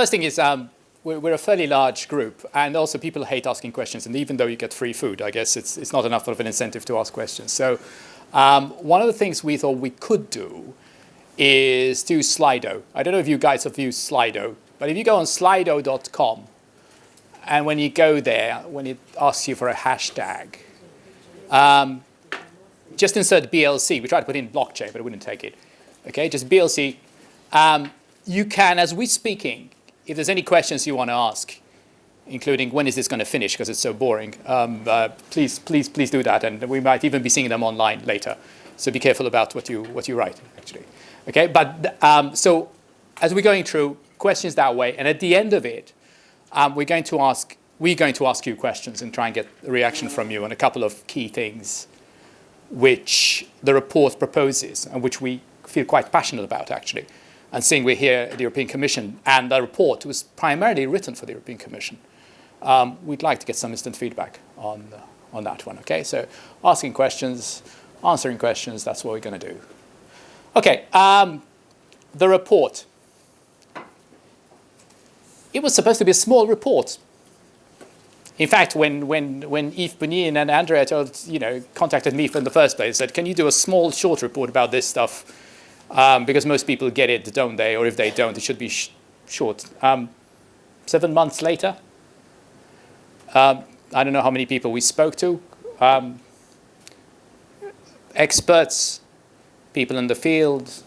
First thing is um, we're, we're, a fairly large group, and also people hate asking questions. And even though you get free food, I guess it's, it's not enough of an incentive to ask questions. So um, one of the things we thought we could do is do Slido. I don't know if you guys have used Slido, but if you go on slido.com, and when you go there, when it asks you for a hashtag, um, just insert BLC. We tried to put in blockchain, but it wouldn't take it. Okay, just BLC. Um, you can, as we're speaking, if there's any questions you want to ask, including when is this going to finish because it's so boring, um, uh, please, please, please do that. And we might even be seeing them online later. So be careful about what you, what you write, actually. Okay, but um, so as we're going through questions that way, and at the end of it, um, we're going to ask, we're going to ask you questions and try and get a reaction from you on a couple of key things which the report proposes and which we feel quite passionate about, actually. And seeing we're here at the European Commission, and the report was primarily written for the European Commission, um, we'd like to get some instant feedback on, uh, on that one, okay? So asking questions, answering questions, that's what we're going to do. Okay, um, the report. It was supposed to be a small report. In fact, when, when, when Yves Punie and Andrea told, you know, contacted me from the first place, said, can you do a small short report about this stuff? Um, because most people get it, don't they? Or if they don't, it should be sh short. Um, seven months later, um, I don't know how many people we spoke to. Um, experts, people in the field,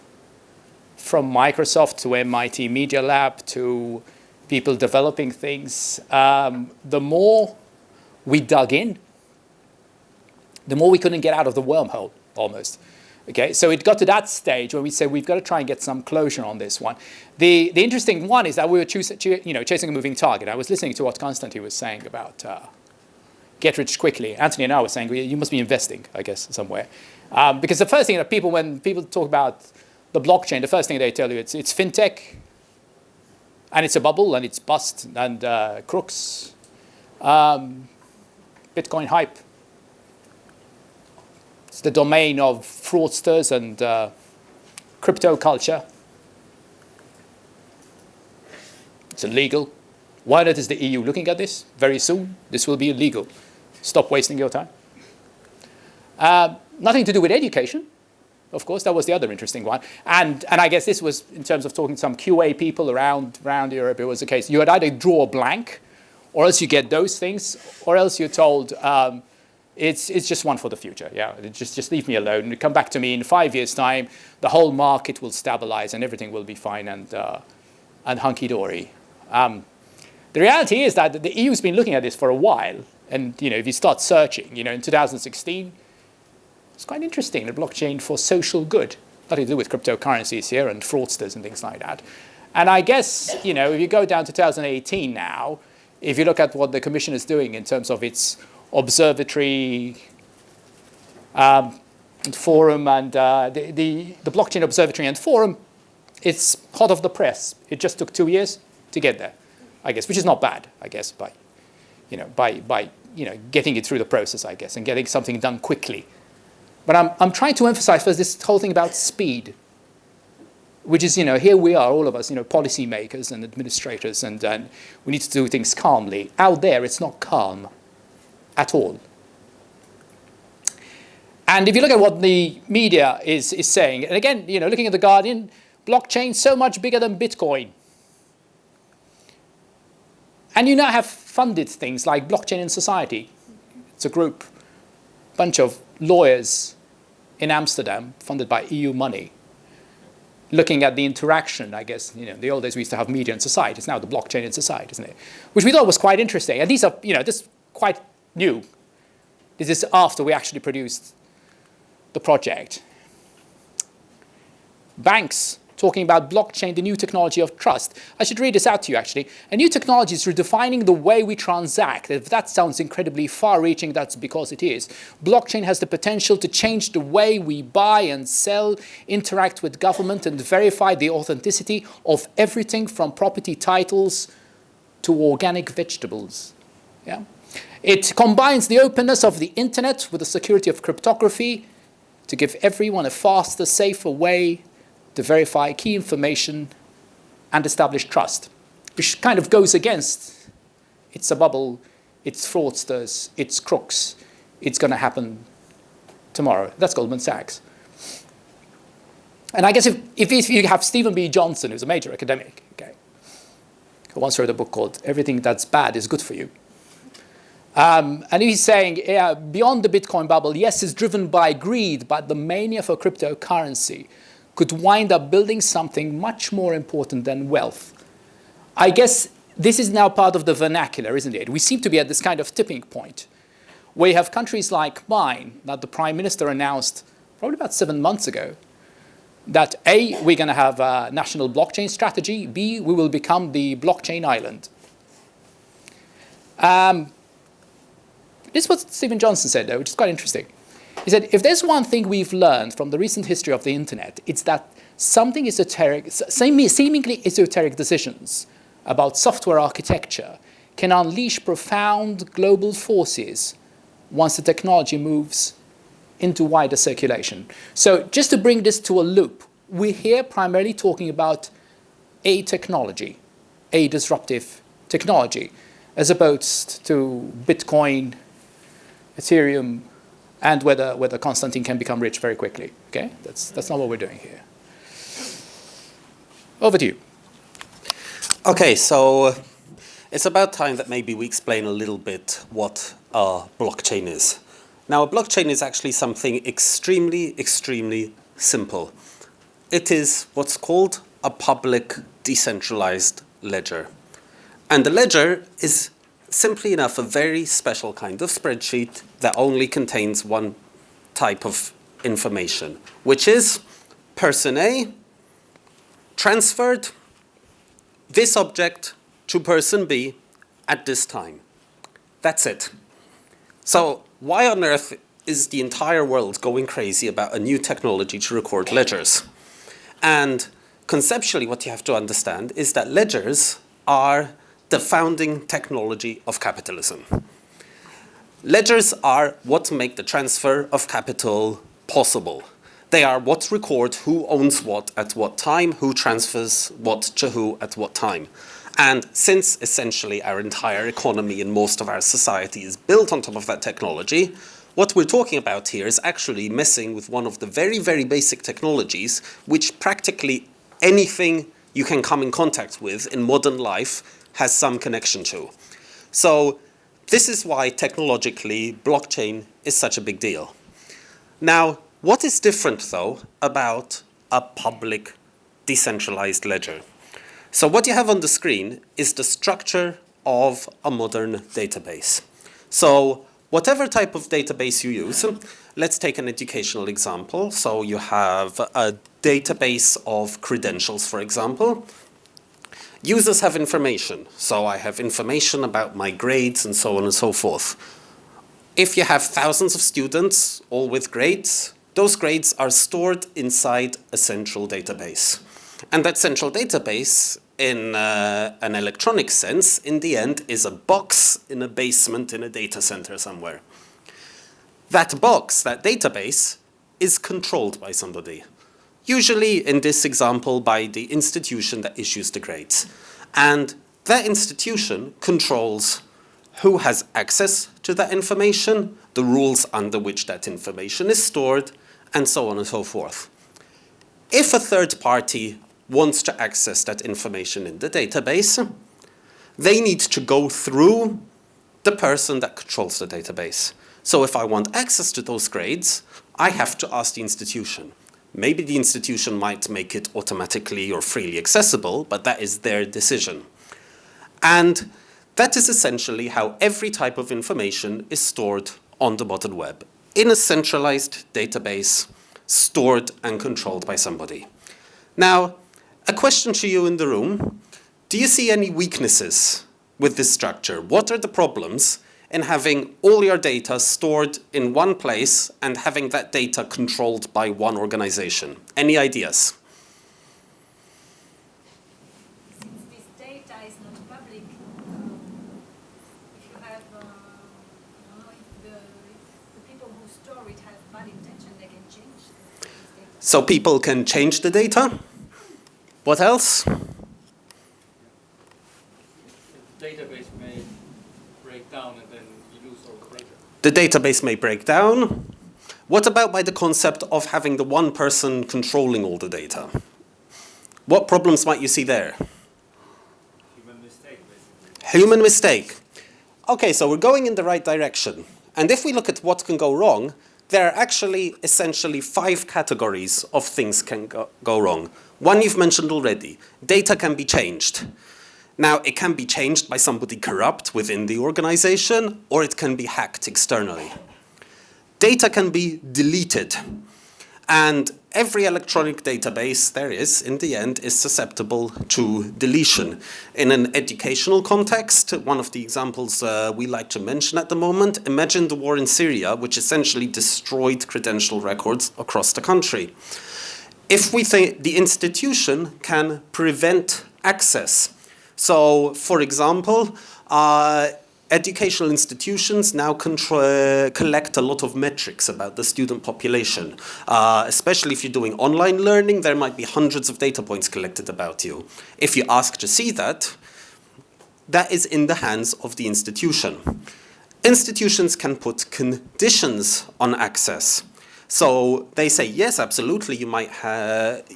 from Microsoft to MIT Media Lab to people developing things. Um, the more we dug in, the more we couldn't get out of the wormhole almost. Okay, so it got to that stage where we said we've got to try and get some closure on this one. The, the interesting one is that we were you know, chasing a moving target. I was listening to what Konstantin was saying about uh, get rich quickly. Anthony and I were saying you must be investing, I guess, somewhere. Um, because the first thing that people, when people talk about the blockchain, the first thing they tell you it's, it's fintech, and it's a bubble, and it's bust, and uh, crooks, um, Bitcoin hype. It's the domain of fraudsters and uh, crypto culture. It's illegal. Why not is the EU looking at this? Very soon, this will be illegal. Stop wasting your time. Uh, nothing to do with education. Of course, that was the other interesting one. And, and I guess this was, in terms of talking to some QA people around, around Europe, it was the case. You had either draw a blank, or else you get those things, or else you're told, um, it's, it's just one for the future. Yeah, just, just leave me alone. Come back to me in five years' time. The whole market will stabilize and everything will be fine and, uh, and hunky-dory. Um, the reality is that the EU's been looking at this for a while. And you know, if you start searching, you know, in 2016, it's quite interesting, the blockchain for social good. Nothing to do with cryptocurrencies here and fraudsters and things like that. And I guess, you know, if you go down to 2018 now, if you look at what the Commission is doing in terms of its observatory um, and forum and uh, the, the, the, blockchain observatory and forum, it's hot off the press. It just took two years to get there, I guess, which is not bad, I guess, by, you know, by, by you know, getting it through the process, I guess, and getting something done quickly. But I'm, I'm trying to emphasize first this whole thing about speed, which is, you know, here we are, all of us, you know, policymakers and administrators, and, and we need to do things calmly. Out there, it's not calm at all. And if you look at what the media is, is saying, and again, you know, looking at The Guardian, blockchain so much bigger than Bitcoin. And you now have funded things like Blockchain in Society. It's a group, bunch of lawyers in Amsterdam, funded by EU money, looking at the interaction, I guess, you know, in the old days we used to have media and society. It's now the blockchain in society, isn't it? Which we thought was quite interesting. And these are, you know, this quite new. This is after we actually produced the project. Banks talking about blockchain, the new technology of trust. I should read this out to you actually. A new technology is redefining the way we transact. If that sounds incredibly far-reaching, that's because it is. Blockchain has the potential to change the way we buy and sell, interact with government and verify the authenticity of everything from property titles to organic vegetables. Yeah? It combines the openness of the internet with the security of cryptography to give everyone a faster, safer way to verify key information and establish trust. which kind of goes against it's a bubble, it's fraudsters, it's crooks, it's going to happen tomorrow. That's Goldman Sachs. And I guess if, if, you have Steven B. Johnson, who's a major academic, okay, who once wrote a book called Everything That's Bad is Good for You. Um, and he's saying, yeah, beyond the Bitcoin bubble, yes, it's driven by greed, but the mania for cryptocurrency could wind up building something much more important than wealth. I guess this is now part of the vernacular, isn't it? We seem to be at this kind of tipping point where you have countries like mine that the prime minister announced probably about seven months ago that A, we're going to have a national blockchain strategy, B, we will become the blockchain island. Um, this is what Steven Johnson said, though, which is quite interesting. He said, if there's one thing we've learned from the recent history of the internet, it's that something esoteric, seemingly esoteric decisions about software architecture can unleash profound global forces once the technology moves into wider circulation. So just to bring this to a loop, we're here primarily talking about a technology, a disruptive technology, as opposed to Bitcoin, Ethereum, and whether, whether Konstantin can become rich very quickly. Okay, that's, that's not what we're doing here. Over to you. Okay, so it's about time that maybe we explain a little bit what a blockchain is. Now, a blockchain is actually something extremely, extremely simple. It is what's called a public decentralized ledger. And the ledger is simply enough a very special kind of spreadsheet that only contains one type of information, which is person A transferred this object to person B at this time. That's it. So why on earth is the entire world going crazy about a new technology to record ledgers? And conceptually what you have to understand is that ledgers are the founding technology of capitalism. Ledgers are what make the transfer of capital possible. They are what record who owns what at what time, who transfers what to who at what time. And since essentially our entire economy and most of our society is built on top of that technology, what we're talking about here is actually messing with one of the very, very basic technologies which practically anything you can come in contact with in modern life has some connection to. So this is why technologically blockchain is such a big deal. Now, what is different though about a public decentralized ledger? So what you have on the screen is the structure of a modern database. So whatever type of database you use, let's take an educational example. So you have a database of credentials, for example. Users have information. So I have information about my grades and so on and so forth. If you have thousands of students, all with grades, those grades are stored inside a central database. And that central database in uh, an electronic sense, in the end, is a box in a basement in a data center somewhere. That box, that database, is controlled by somebody. Usually, in this example, by the institution that issues the grades. And that institution controls who has access to that information, the rules under which that information is stored, and so on and so forth. If a third party wants to access that information in the database, they need to go through the person that controls the database. So if I want access to those grades, I have to ask the institution. Maybe the institution might make it automatically or freely accessible, but that is their decision. And that is essentially how every type of information is stored on the modern web in a centralized database stored and controlled by somebody. Now, a question to you in the room. Do you see any weaknesses with this structure? What are the problems in having all your data stored in one place and having that data controlled by one organization? Any ideas? So people can change the data? What else? database may break down and then you lose all the database may break down. What about by the concept of having the one person controlling all the data? What problems might you see there? Human mistake, basically. Human mistake. Okay, so we're going in the right direction. And if we look at what can go wrong, there are actually essentially five categories of things can go, go wrong. One you've mentioned already. Data can be changed. Now, it can be changed by somebody corrupt within the organization, or it can be hacked externally. Data can be deleted. And every electronic database there is, in the end, is susceptible to deletion. In an educational context, one of the examples uh, we like to mention at the moment, imagine the war in Syria, which essentially destroyed credential records across the country. If we think the institution can prevent access, so for example, uh, educational institutions now collect a lot of metrics about the student population. Uh, especially if you're doing online learning, there might be hundreds of data points collected about you. If you ask to see that, that is in the hands of the institution. Institutions can put conditions on access. So they say, yes, absolutely, you might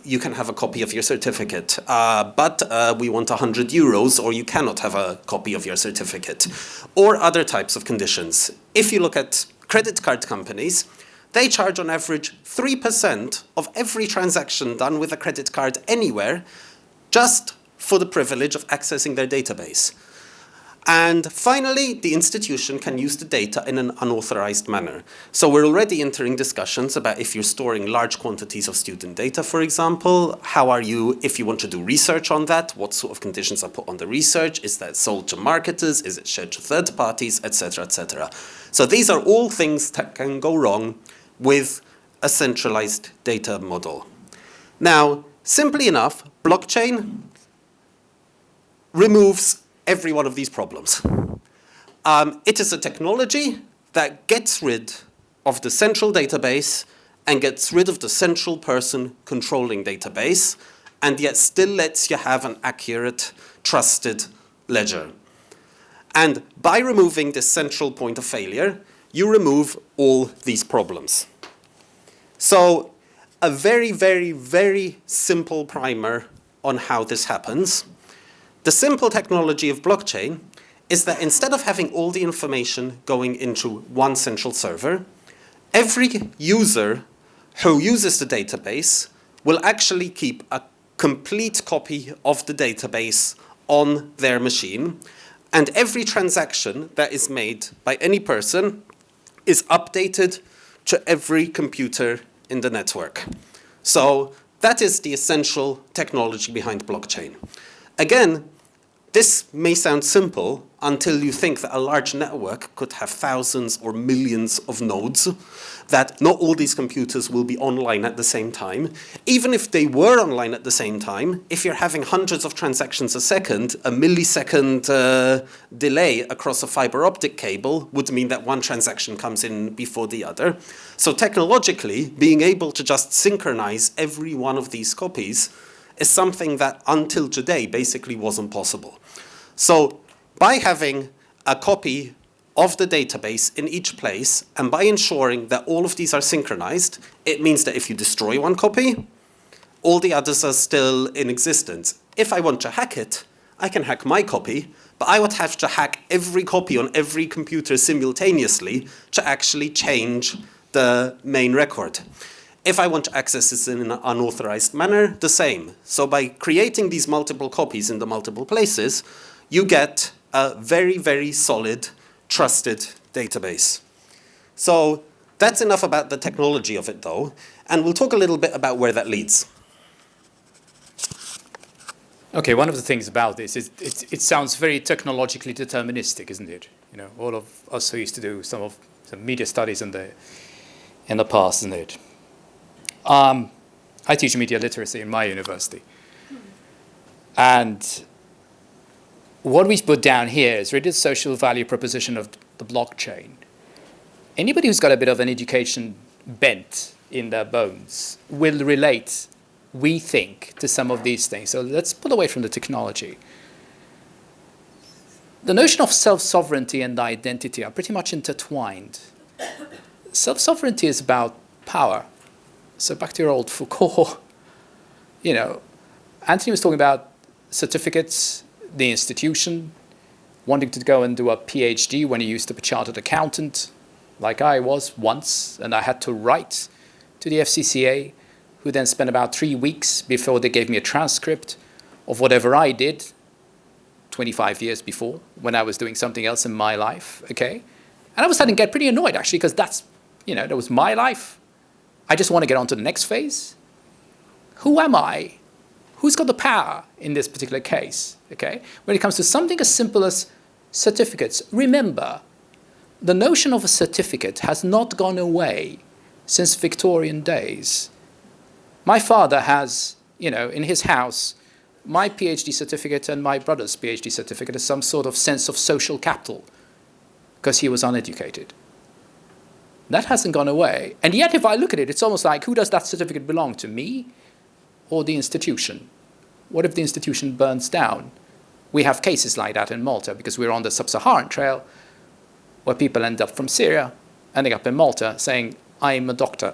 you can have a copy of your certificate, uh, but uh, we want 100 euros or you cannot have a copy of your certificate. Or other types of conditions. If you look at credit card companies, they charge on average 3% of every transaction done with a credit card anywhere just for the privilege of accessing their database. And finally, the institution can use the data in an unauthorized manner. So we're already entering discussions about if you're storing large quantities of student data, for example, how are you, if you want to do research on that, what sort of conditions are put on the research? Is that sold to marketers? Is it shared to third parties, etc., etc. So these are all things that can go wrong with a centralized data model. Now, simply enough, blockchain removes every one of these problems. Um, it is a technology that gets rid of the central database and gets rid of the central person controlling database and yet still lets you have an accurate, trusted ledger. And by removing this central point of failure, you remove all these problems. So a very, very, very simple primer on how this happens. The simple technology of blockchain is that instead of having all the information going into one central server, every user who uses the database will actually keep a complete copy of the database on their machine and every transaction that is made by any person is updated to every computer in the network. So that is the essential technology behind blockchain. Again, this may sound simple until you think that a large network could have thousands or millions of nodes, that not all these computers will be online at the same time. Even if they were online at the same time, if you're having hundreds of transactions a second, a millisecond uh, delay across a fiber optic cable would mean that one transaction comes in before the other. So technologically, being able to just synchronize every one of these copies is something that until today basically wasn't possible. So by having a copy of the database in each place and by ensuring that all of these are synchronized, it means that if you destroy one copy, all the others are still in existence. If I want to hack it, I can hack my copy, but I would have to hack every copy on every computer simultaneously to actually change the main record. If I want to access this in an unauthorized manner, the same. So by creating these multiple copies in the multiple places, you get a very, very solid, trusted database. So that's enough about the technology of it though, and we'll talk a little bit about where that leads. Okay, one of the things about this is it, it sounds very technologically deterministic, isn't it? You know, all of us who used to do some of some media studies in the in the past, isn't it? Um, I teach media literacy in my university. And what we put down here is really the social value proposition of the blockchain. Anybody who's got a bit of an education bent in their bones will relate, we think, to some of these things. So let's pull away from the technology. the notion of self-sovereignty and identity are pretty much intertwined. Self-sovereignty is about power. So back to your old Foucault, you know, Anthony was talking about certificates, the institution, wanting to go and do a PhD when he used to be chartered accountant, like I was once, and I had to write to the FCCA, who then spent about three weeks before they gave me a transcript of whatever I did 25 years before when I was doing something else in my life, okay? And I was starting to get pretty annoyed actually because that's, you know, that was my life. I just want to get on to the next phase. Who am I? Who's got the power in this particular case, okay? When it comes to something as simple as certificates, remember, the notion of a certificate has not gone away since Victorian days. My father has, you know, in his house, my PhD certificate and my brother's PhD certificate as some sort of sense of social capital because he was uneducated. That hasn't gone away. And yet, if I look at it, it's almost like who does that certificate belong to, me or the institution? What if the institution burns down? We have cases like that in Malta because we're on the sub-Saharan trail where people end up from Syria, ending up in Malta saying, I'm a doctor.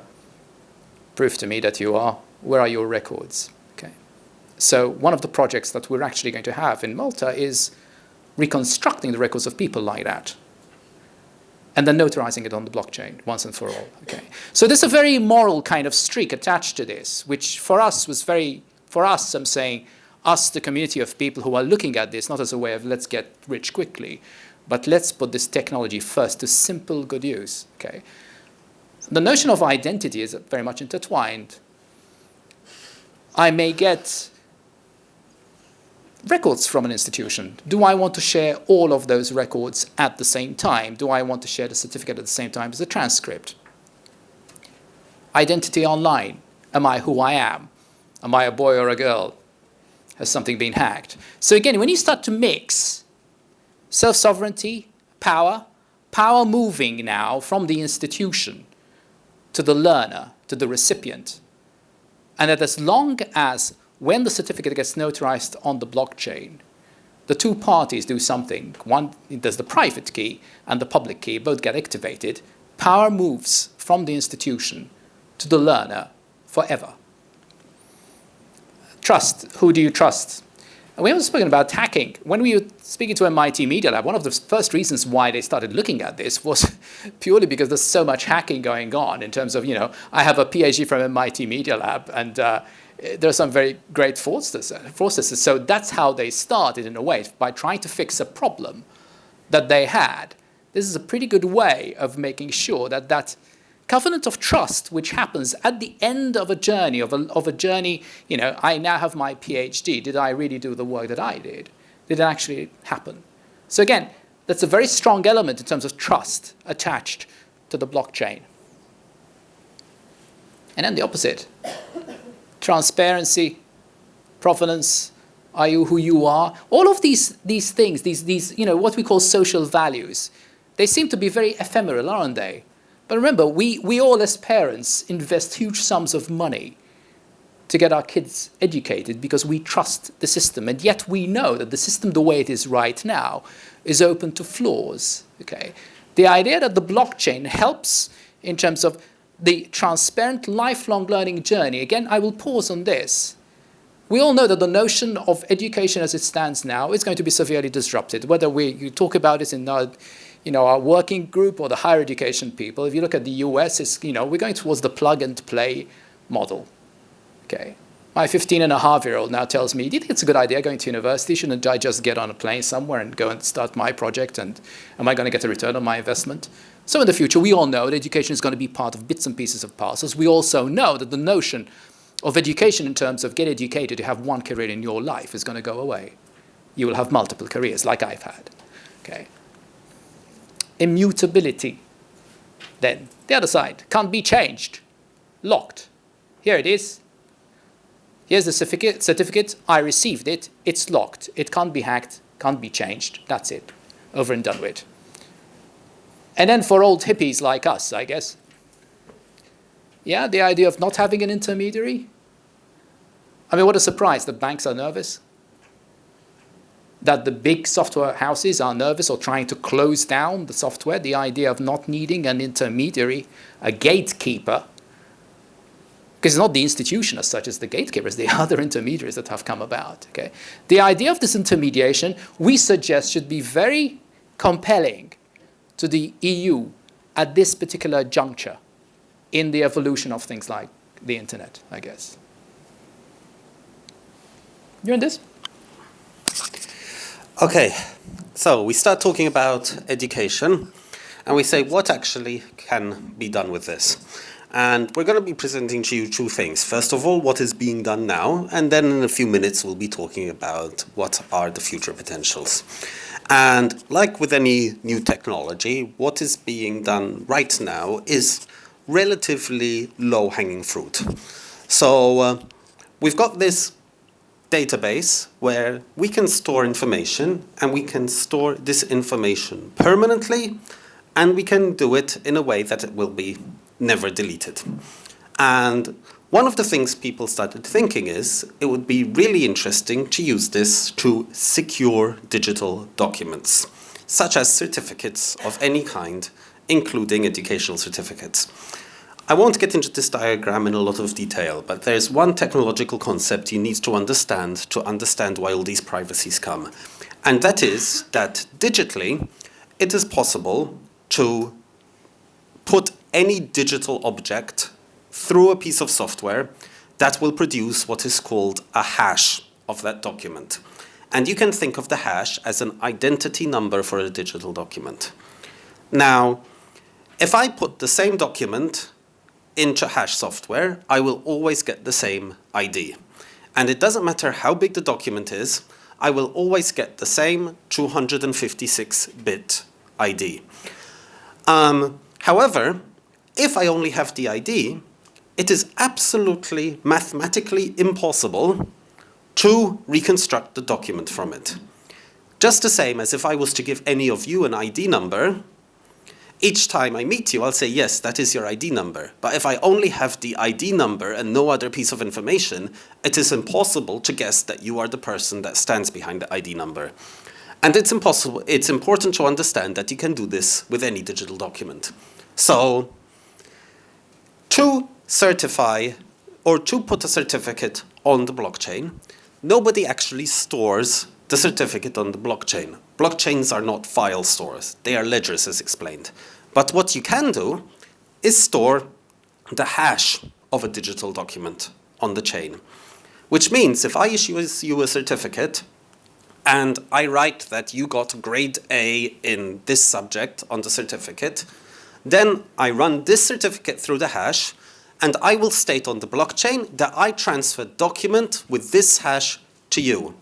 Prove to me that you are. Where are your records? Okay. So one of the projects that we're actually going to have in Malta is reconstructing the records of people like that and then notarizing it on the blockchain once and for all. Okay. So there's a very moral kind of streak attached to this, which for us was very, for us, I'm saying, us, the community of people who are looking at this, not as a way of let's get rich quickly, but let's put this technology first to simple good use. Okay? The notion of identity is very much intertwined. I may get records from an institution. Do I want to share all of those records at the same time? Do I want to share the certificate at the same time as the transcript? Identity online. Am I who I am? Am I a boy or a girl? Has something been hacked? So again, when you start to mix self-sovereignty, power, power moving now from the institution to the learner, to the recipient. And that as long as when the certificate gets notarized on the blockchain, the two parties do something. One, there's the private key and the public key, both get activated. Power moves from the institution to the learner forever. Trust. Who do you trust? we haven't spoken about hacking. When we were speaking to MIT Media Lab, one of the first reasons why they started looking at this was purely because there's so much hacking going on in terms of, you know, I have a PhD from MIT Media Lab and uh, there are some very great fraudsters. Uh, so that's how they started in a way, by trying to fix a problem that they had. This is a pretty good way of making sure that that covenant of trust, which happens at the end of a journey, of a, of a journey, you know, I now have my PhD. Did I really do the work that I did? Did it actually happen? So again, that's a very strong element in terms of trust attached to the blockchain. And then the opposite, transparency, provenance, are you who you are? All of these, these things, these, these, you know, what we call social values, they seem to be very ephemeral, aren't they? But remember, we, we all as parents invest huge sums of money to get our kids educated because we trust the system. And yet we know that the system, the way it is right now, is open to flaws. Okay? The idea that the blockchain helps in terms of the transparent lifelong learning journey, again, I will pause on this. We all know that the notion of education as it stands now is going to be severely disrupted, whether we you talk about it in our you know, our working group or the higher education people, if you look at the US, it's, you know, we're going towards the plug and play model. Okay. My 15 and a half year old now tells me, do you think it's a good idea going to university? Shouldn't I just get on a plane somewhere and go and start my project? And am I going to get a return on my investment? So in the future, we all know that education is going to be part of bits and pieces of parcels. We also know that the notion of education in terms of get educated to have one career in your life is going to go away. You will have multiple careers like I've had. Okay immutability. Then the other side can't be changed, locked. Here it is. Here's the certificate, certificate. I received it. It's locked. It can't be hacked, can't be changed. That's it. Over and done with. And then for old hippies like us, I guess, yeah, the idea of not having an intermediary. I mean, what a surprise. The banks are nervous. that the big software houses are nervous or trying to close down the software, the idea of not needing an intermediary, a gatekeeper, because it's not the institution as such as the gatekeepers, the other intermediaries that have come about. Okay? The idea of this intermediation, we suggest, should be very compelling to the EU at this particular juncture in the evolution of things like the internet, I guess. You in this? Okay, so we start talking about education and we say what actually can be done with this. And we're going to be presenting to you two things. First of all, what is being done now, and then in a few minutes we'll be talking about what are the future potentials. And like with any new technology, what is being done right now is relatively low-hanging fruit. So uh, we've got this database where we can store information and we can store this information permanently and we can do it in a way that it will be never deleted. And one of the things people started thinking is it would be really interesting to use this to secure digital documents, such as certificates of any kind, including educational certificates. I won't get into this diagram in a lot of detail, but there's one technological concept you need to understand to understand why all these privacies come. And that is that digitally, it is possible to put any digital object through a piece of software that will produce what is called a hash of that document. And you can think of the hash as an identity number for a digital document. Now, if I put the same document into hash software, I will always get the same ID. And it doesn't matter how big the document is, I will always get the same 256-bit ID. Um, however, if I only have the ID, it is absolutely mathematically impossible to reconstruct the document from it. Just the same as if I was to give any of you an ID number, each time I meet you, I'll say, yes, that is your ID number. But if I only have the ID number and no other piece of information, it is impossible to guess that you are the person that stands behind the ID number. And it's impossible, it's important to understand that you can do this with any digital document. So to certify or to put a certificate on the blockchain, nobody actually stores the certificate on the blockchain. Blockchains are not file stores, they are ledgers as explained. But what you can do is store the hash of a digital document on the chain. Which means if I issue you a certificate and I write that you got grade A in this subject on the certificate, then I run this certificate through the hash and I will state on the blockchain that I transfer document with this hash to you.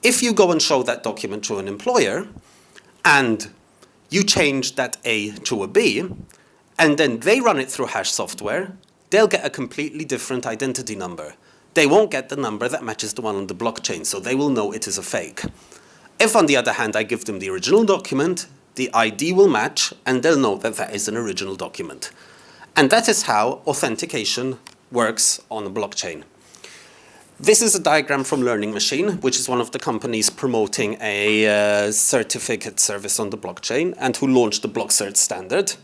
If you go and show that document to an employer and you change that A to a B and then they run it through hash software, they'll get a completely different identity number. They won't get the number that matches the one on the blockchain, so they will know it is a fake. If on the other hand I give them the original document, the ID will match and they'll know that that is an original document. And that is how authentication works on a blockchain. This is a diagram from Learning Machine, which is one of the companies promoting a uh, certificate service on the blockchain and who launched the BlockCert standard.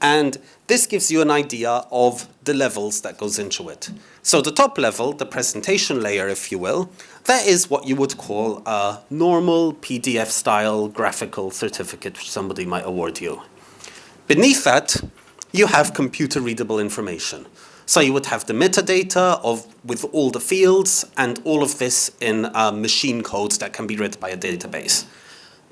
And this gives you an idea of the levels that goes into it. So the top level, the presentation layer, if you will, that is what you would call a normal PDF style graphical certificate which somebody might award you. Beneath that, you have computer readable information. So you would have the metadata of with all the fields and all of this in uh, machine codes that can be read by a database.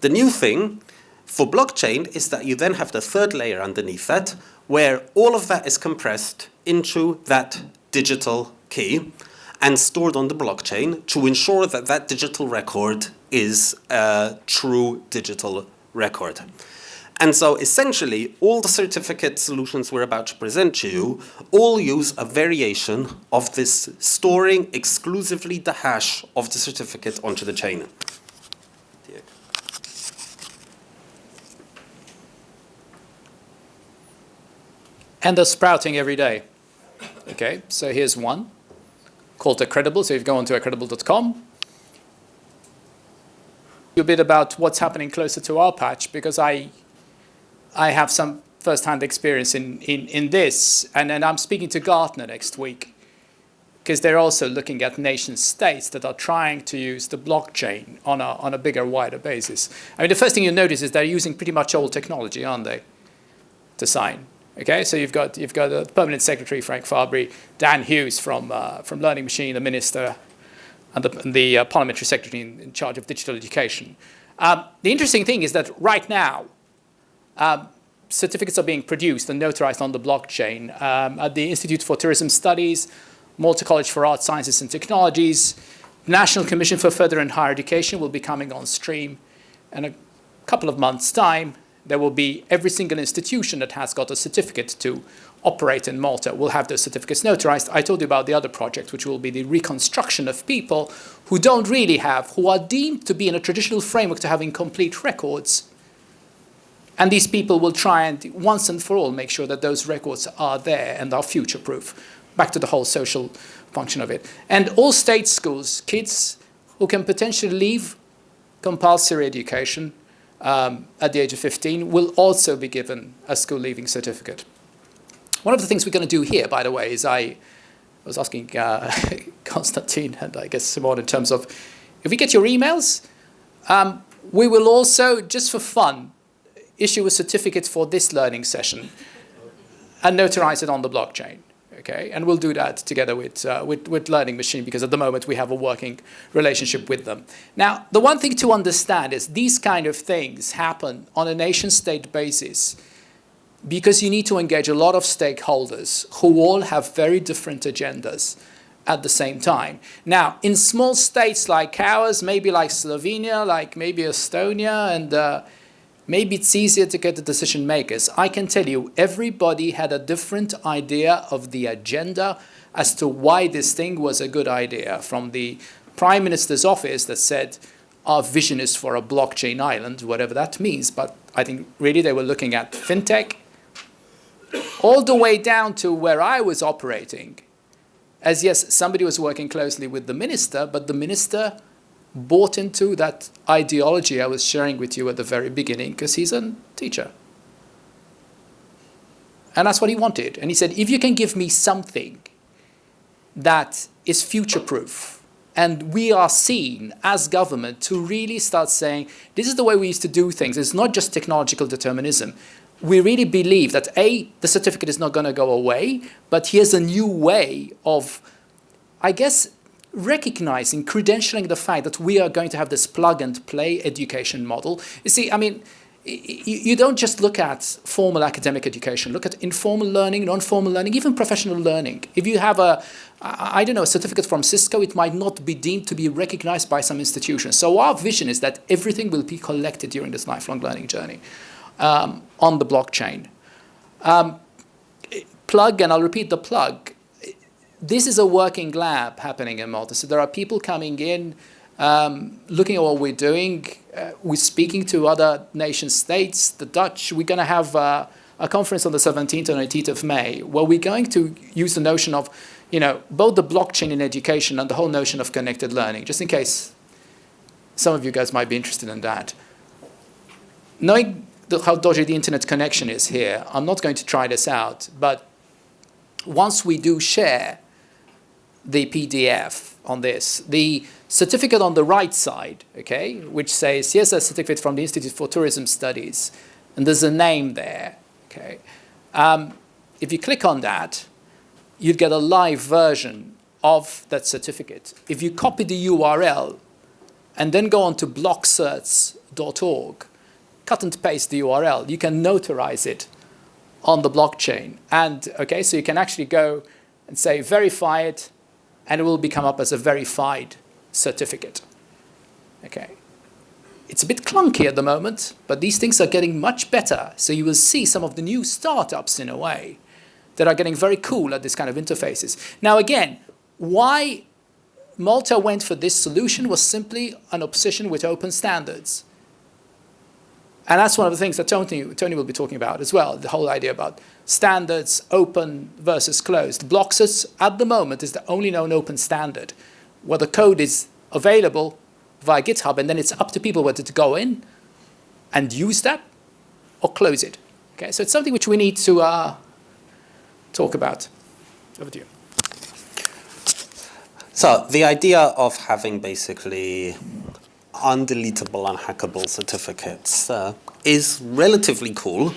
The new thing for blockchain is that you then have the third layer underneath that where all of that is compressed into that digital key and stored on the blockchain to ensure that that digital record is a true digital record. And so essentially, all the certificate solutions we're about to present to you all use a variation of this storing exclusively the hash of the certificate onto the chain. And they're sprouting every day. Okay, so here's one called Accredible. So if you go onto accredible.com, a bit about what's happening closer to our patch because I, I have some first-hand experience in, in, in this, and, and I'm speaking to Gartner next week because they're also looking at nation states that are trying to use the blockchain on a, on a bigger, wider basis. I mean, the first thing you notice is they're using pretty much old technology, aren't they, to sign. Okay, so you've got you've got the permanent secretary Frank Fabri, Dan Hughes from uh, from Learning Machine, the minister, and the, and the uh, parliamentary secretary in, in, charge of digital education. Um, the interesting thing is that right now, um, certificates are being produced and notarized on the blockchain um, at the Institute for Tourism Studies, Malta College for Arts, Sciences and Technologies, National Commission for Further and Higher Education will be coming on stream in a couple of months' time there will be every single institution that has got a certificate to operate in Malta will have those certificates notarized. I told you about the other project, which will be the reconstruction of people who don't really have, who are deemed to be in a traditional framework to having complete records. And these people will try and once and for all make sure that those records are there and are future-proof. Back to the whole social function of it. And all state schools, kids who can potentially leave compulsory education um, at the age of 15 will also be given a school leaving certificate. One of the things we're going to do here, by the way, is I was asking uh, Konstantin and I guess Simone in terms of if we get your emails, um, we will also, just for fun, issue a certificate for this learning session and notarize it on the blockchain okay? And we'll do that together with, uh, with, with Learning Machine because at the moment we have a working relationship with them. Now, the one thing to understand is these kind of things happen on a nation-state basis because you need to engage a lot of stakeholders who all have very different agendas at the same time. Now, in small states like ours, maybe like Slovenia, like maybe Estonia, and uh, Maybe it's easier to get the decision makers. I can tell you, everybody had a different idea of the agenda as to why this thing was a good idea. From the Prime Minister's office that said, our vision is for a blockchain island, whatever that means. But I think really they were looking at fintech, all the way down to where I was operating. As yes, somebody was working closely with the minister, but the minister bought into that ideology I was sharing with you at the very beginning because he's a teacher. And that's what he wanted. And he said, if you can give me something that is future-proof, and we are seen as government to really start saying, this is the way we used to do things. It's not just technological determinism. We really believe that A, the certificate is not going to go away, but here's a new way of, I guess, recognizing, credentialing the fact that we are going to have this plug and play education model. You see, I mean, you don't just look at formal academic education, look at informal learning, non-formal learning, even professional learning. If you have a, I don't know, a certificate from Cisco, it might not be deemed to be recognized by some institutions. So our vision is that everything will be collected during this lifelong learning journey um, on the blockchain. Um, plug, and I'll repeat the plug, this is a working lab happening in Malta. So there are people coming in, um, looking at what we're doing. Uh, we're speaking to other nation states, the Dutch. We're going to have uh, a conference on the 17th and 18th of May where we're going to use the notion of, you know, both the blockchain in education and the whole notion of connected learning, just in case some of you guys might be interested in that. Knowing the, how dodgy the internet connection is here, I'm not going to try this out, but once we do share the PDF on this. The certificate on the right side, okay, which says, here's a certificate from the Institute for Tourism Studies, and there's a name there, okay. Um, if you click on that, you'd get a live version of that certificate. If you copy the URL and then go on to blockcerts.org, cut and paste the URL, you can notarize it on the blockchain. And, okay, so you can actually go and say, verify it, and it will become up as a verified certificate. Okay. It's a bit clunky at the moment, but these things are getting much better. So you will see some of the new startups in a way that are getting very cool at this kind of interfaces. Now again, why Malta went for this solution was simply an obsession with open standards. And that's one of the things that Tony, Tony will be talking about as well, the whole idea about standards, open versus closed. Blockcerts, at the moment, is the only known open standard, where the code is available via GitHub, and then it's up to people whether to go in and use that or close it. Okay, so it's something which we need to uh, talk about. Over to you. So the idea of having basically undeletable, unhackable certificates uh, is relatively cool,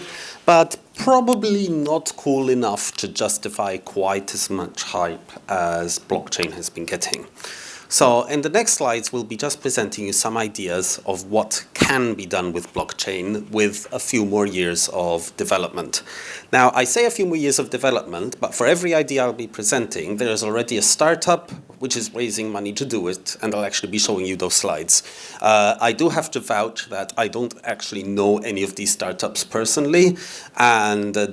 but probably not cool enough to justify quite as much hype as blockchain has been getting. So in the next slides, we'll be just presenting you some ideas of what can be done with blockchain with a few more years of development. Now, I say a few more years of development, but for every idea I'll be presenting, there is already a startup which is raising money to do it, and I'll actually be showing you those slides. Uh, I do have to vouch that I don't actually know any of these startups personally, and uh,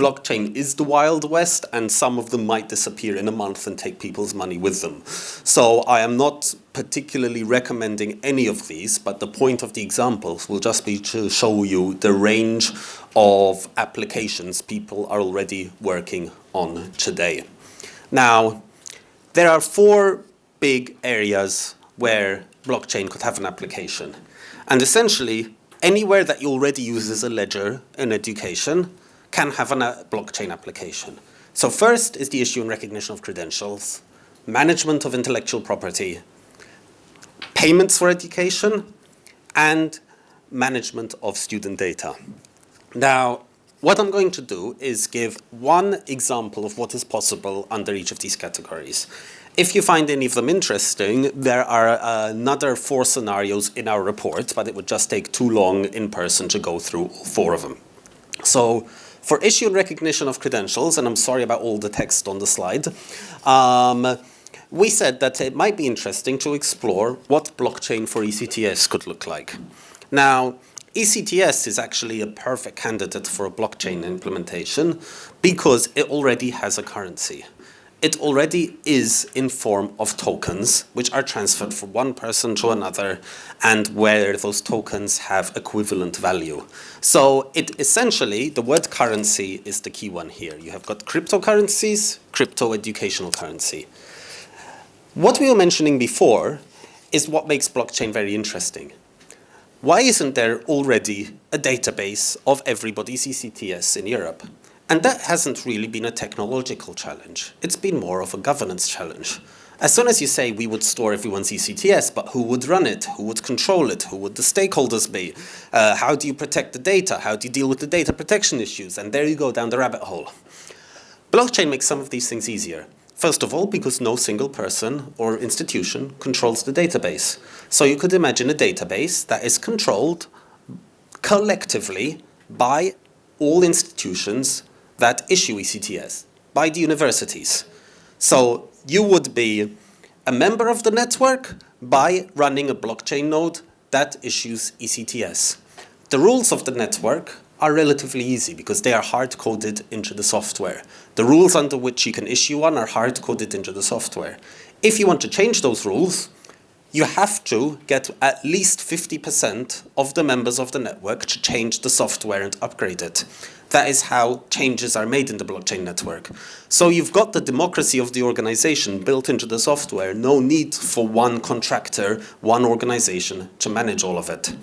blockchain is the Wild West and some of them might disappear in a month and take people's money with them. So I am not particularly recommending any of these, but the point of the examples will just be to show you the range of applications people are already working on today. Now, there are four big areas where blockchain could have an application. And essentially, anywhere that you already uses a ledger in education, can have a uh, blockchain application. So first is the issue and recognition of credentials, management of intellectual property, payments for education, and management of student data. Now, what I'm going to do is give one example of what is possible under each of these categories. If you find any of them interesting, there are uh, another four scenarios in our report, but it would just take too long in person to go through four of them. So for issue and recognition of credentials, and I'm sorry about all the text on the slide, um, we said that it might be interesting to explore what blockchain for ECTS could look like. Now, ECTS is actually a perfect candidate for a blockchain implementation because it already has a currency it already is in form of tokens, which are transferred from one person to another, and where those tokens have equivalent value. So it essentially, the word currency is the key one here. You have got cryptocurrencies, crypto educational currency. What we were mentioning before is what makes blockchain very interesting. Why isn't there already a database of everybody's ECTS in Europe? And that hasn't really been a technological challenge. It's been more of a governance challenge. As soon as you say we would store everyone's ECTS, but who would run it? Who would control it? Who would the stakeholders be? Uh, how do you protect the data? How do you deal with the data protection issues? And there you go down the rabbit hole. Blockchain makes some of these things easier. First of all, because no single person or institution controls the database. So you could imagine a database that is controlled collectively by all institutions that issue ECTS by the universities. So you would be a member of the network by running a blockchain node that issues ECTS. The rules of the network are relatively easy because they are hard-coded into the software. The rules under which you can issue one are hard-coded into the software. If you want to change those rules, you have to get at least 50% of the members of the network to change the software and upgrade it. That is how changes are made in the blockchain network. So you've got the democracy of the organization built into the software, no need for one contractor, one organization to manage all of it.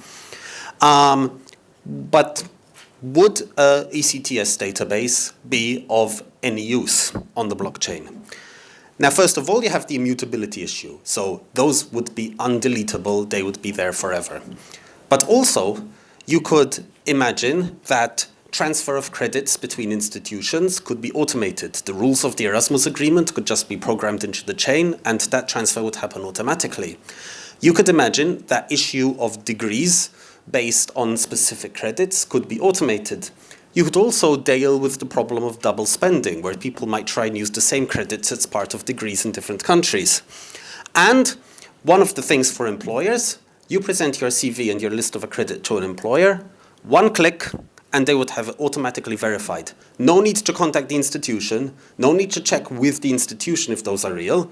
Um, but would a ECTS database be of any use on the blockchain? Now, first of all, you have the immutability issue. So those would be undeletable, they would be there forever. But also, you could imagine that transfer of credits between institutions could be automated. The rules of the Erasmus agreement could just be programmed into the chain and that transfer would happen automatically. You could imagine that issue of degrees based on specific credits could be automated. You could also deal with the problem of double spending, where people might try and use the same credits as part of degrees in different countries. And one of the things for employers, you present your CV and your list of accredit to an employer, one click, and they would have automatically verified. No need to contact the institution, no need to check with the institution if those are real.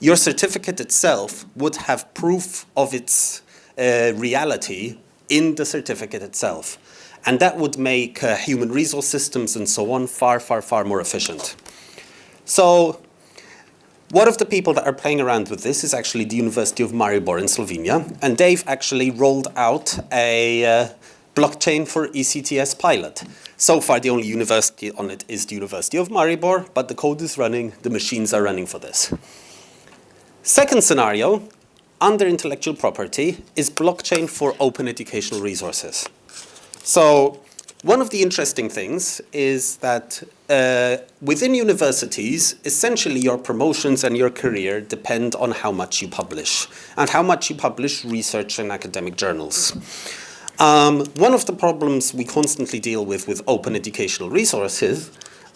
Your certificate itself would have proof of its uh, reality in the certificate itself. And that would make uh, human resource systems and so on far, far, far more efficient. So One of the people that are playing around with this is actually the University of Maribor in Slovenia, and they've actually rolled out a uh, blockchain for ECTS pilot. So far, the only university on it is the University of Maribor, but the code is running, the machines are running for this. Second scenario, under intellectual property, is blockchain for open educational resources. So one of the interesting things is that uh, within universities, essentially your promotions and your career depend on how much you publish and how much you publish research in academic journals. Um, one of the problems we constantly deal with with open educational resources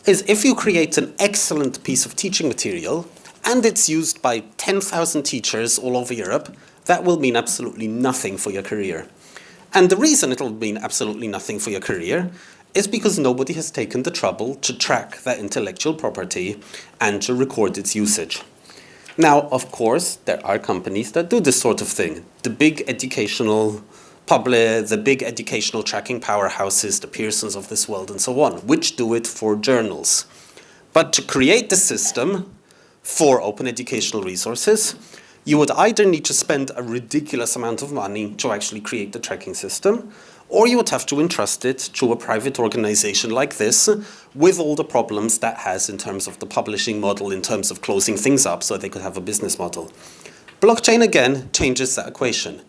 is if you create an excellent piece of teaching material and it's used by 10,000 teachers all over Europe, that will mean absolutely nothing for your career. And the reason it'll mean absolutely nothing for your career is because nobody has taken the trouble to track that intellectual property and to record its usage. Now, of course, there are companies that do this sort of thing. The big educational public, the big educational tracking powerhouses, the Pearsons of this world and so on, which do it for journals. But to create the system for open educational resources, you would either need to spend a ridiculous amount of money to actually create the tracking system, or you would have to entrust it to a private organization like this with all the problems that has in terms of the publishing model, in terms of closing things up so they could have a business model. Blockchain again changes that equation.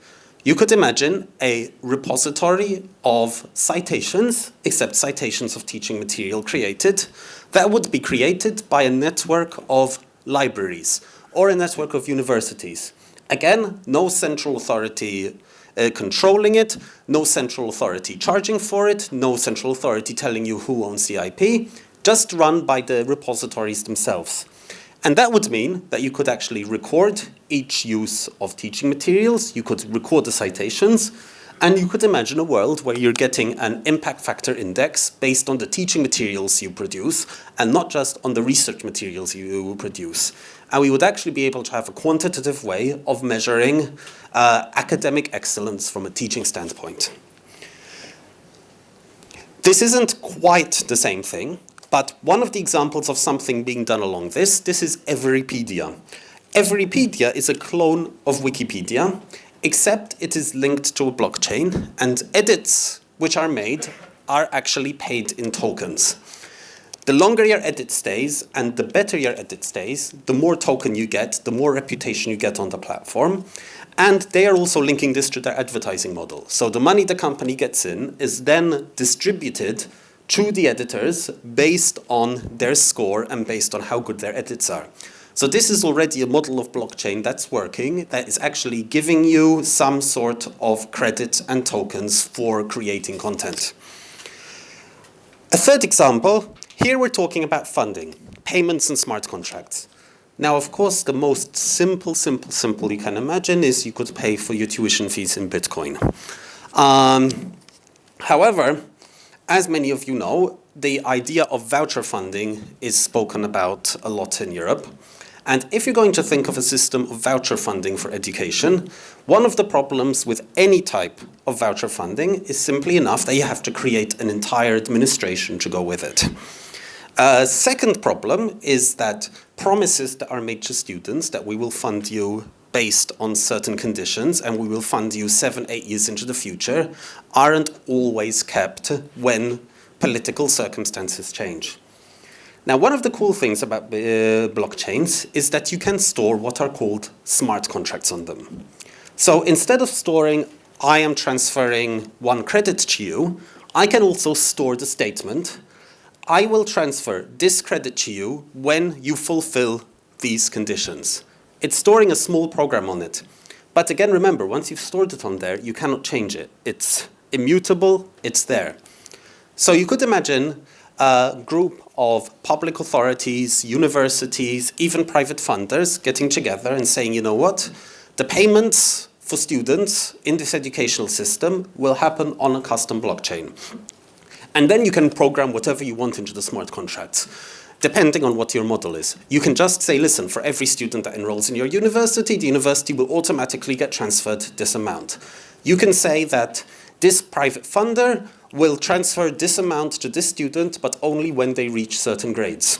You could imagine a repository of citations, except citations of teaching material created, that would be created by a network of libraries or a network of universities. Again, no central authority uh, controlling it, no central authority charging for it, no central authority telling you who owns the IP, just run by the repositories themselves. And that would mean that you could actually record each use of teaching materials, you could record the citations, and you could imagine a world where you're getting an impact factor index based on the teaching materials you produce and not just on the research materials you produce. And we would actually be able to have a quantitative way of measuring uh, academic excellence from a teaching standpoint. This isn't quite the same thing, but one of the examples of something being done along this, this is Everipedia. Everipedia is a clone of Wikipedia, except it is linked to a blockchain and edits which are made are actually paid in tokens. The longer your edit stays and the better your edit stays, the more token you get, the more reputation you get on the platform. And they are also linking this to their advertising model. So the money the company gets in is then distributed to the editors based on their score and based on how good their edits are. So this is already a model of blockchain that's working, that is actually giving you some sort of credit and tokens for creating content. A third example, here we're talking about funding, payments and smart contracts. Now, of course, the most simple, simple, simple you can imagine is you could pay for your tuition fees in Bitcoin. Um, however, as many of you know, the idea of voucher funding is spoken about a lot in Europe. And if you're going to think of a system of voucher funding for education, one of the problems with any type of voucher funding is simply enough that you have to create an entire administration to go with it. A second problem is that promises that are made to students that we will fund you based on certain conditions and we will fund you seven, eight years into the future aren't always kept when political circumstances change. Now, one of the cool things about uh, blockchains is that you can store what are called smart contracts on them. So instead of storing, I am transferring one credit to you, I can also store the statement, I will transfer this credit to you when you fulfill these conditions. It's storing a small program on it. But again, remember, once you've stored it on there, you cannot change it. It's immutable, it's there. So you could imagine a group of public authorities, universities, even private funders getting together and saying, you know what, the payments for students in this educational system will happen on a custom blockchain. And then you can program whatever you want into the smart contracts, depending on what your model is. You can just say, listen, for every student that enrolls in your university, the university will automatically get transferred this amount. You can say that this private funder will transfer this amount to this student, but only when they reach certain grades.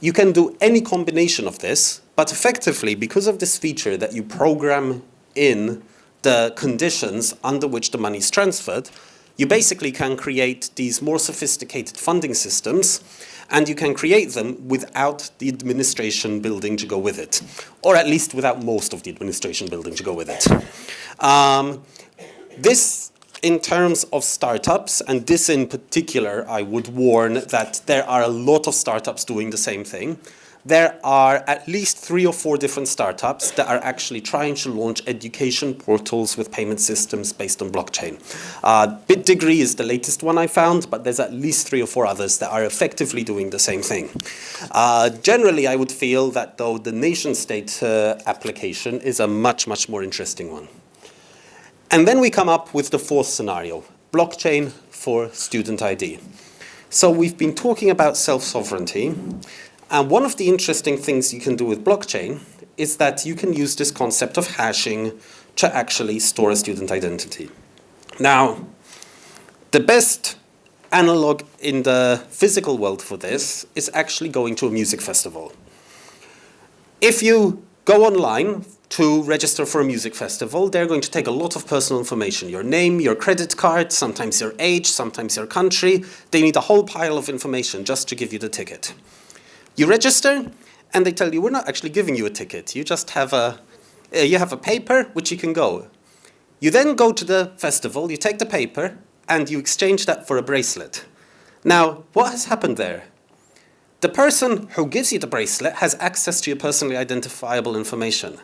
You can do any combination of this, But effectively, because of this feature that you program in the conditions under which the money is transferred, you basically can create these more sophisticated funding systems and you can create them without the administration building to go with it, or at least without most of the administration building to go with it. Um, this in terms of startups, and this in particular, I would warn that there are a lot of startups doing the same thing. There are at least three or four different startups that are actually trying to launch education portals with payment systems based on blockchain. Uh, BitDegree is the latest one I found, but there's at least three or four others that are effectively doing the same thing. Uh, generally, I would feel that though the nation state uh, application is a much, much more interesting one. And then we come up with the fourth scenario, blockchain for student ID. So we've been talking about self-sovereignty, and one of the interesting things you can do with blockchain is that you can use this concept of hashing to actually store a student identity. Now, the best analog in the physical world for this is actually going to a music festival. If you go online to register for a music festival, they're going to take a lot of personal information. Your name, your credit card, sometimes your age, sometimes your country. They need a whole pile of information just to give you the ticket. You register, and they tell you, we're not actually giving you a ticket. You just have a, uh, you have a paper which you can go. You then go to the festival, you take the paper, and you exchange that for a bracelet. Now, what has happened there? The person who gives you the bracelet has access to your personally identifiable information.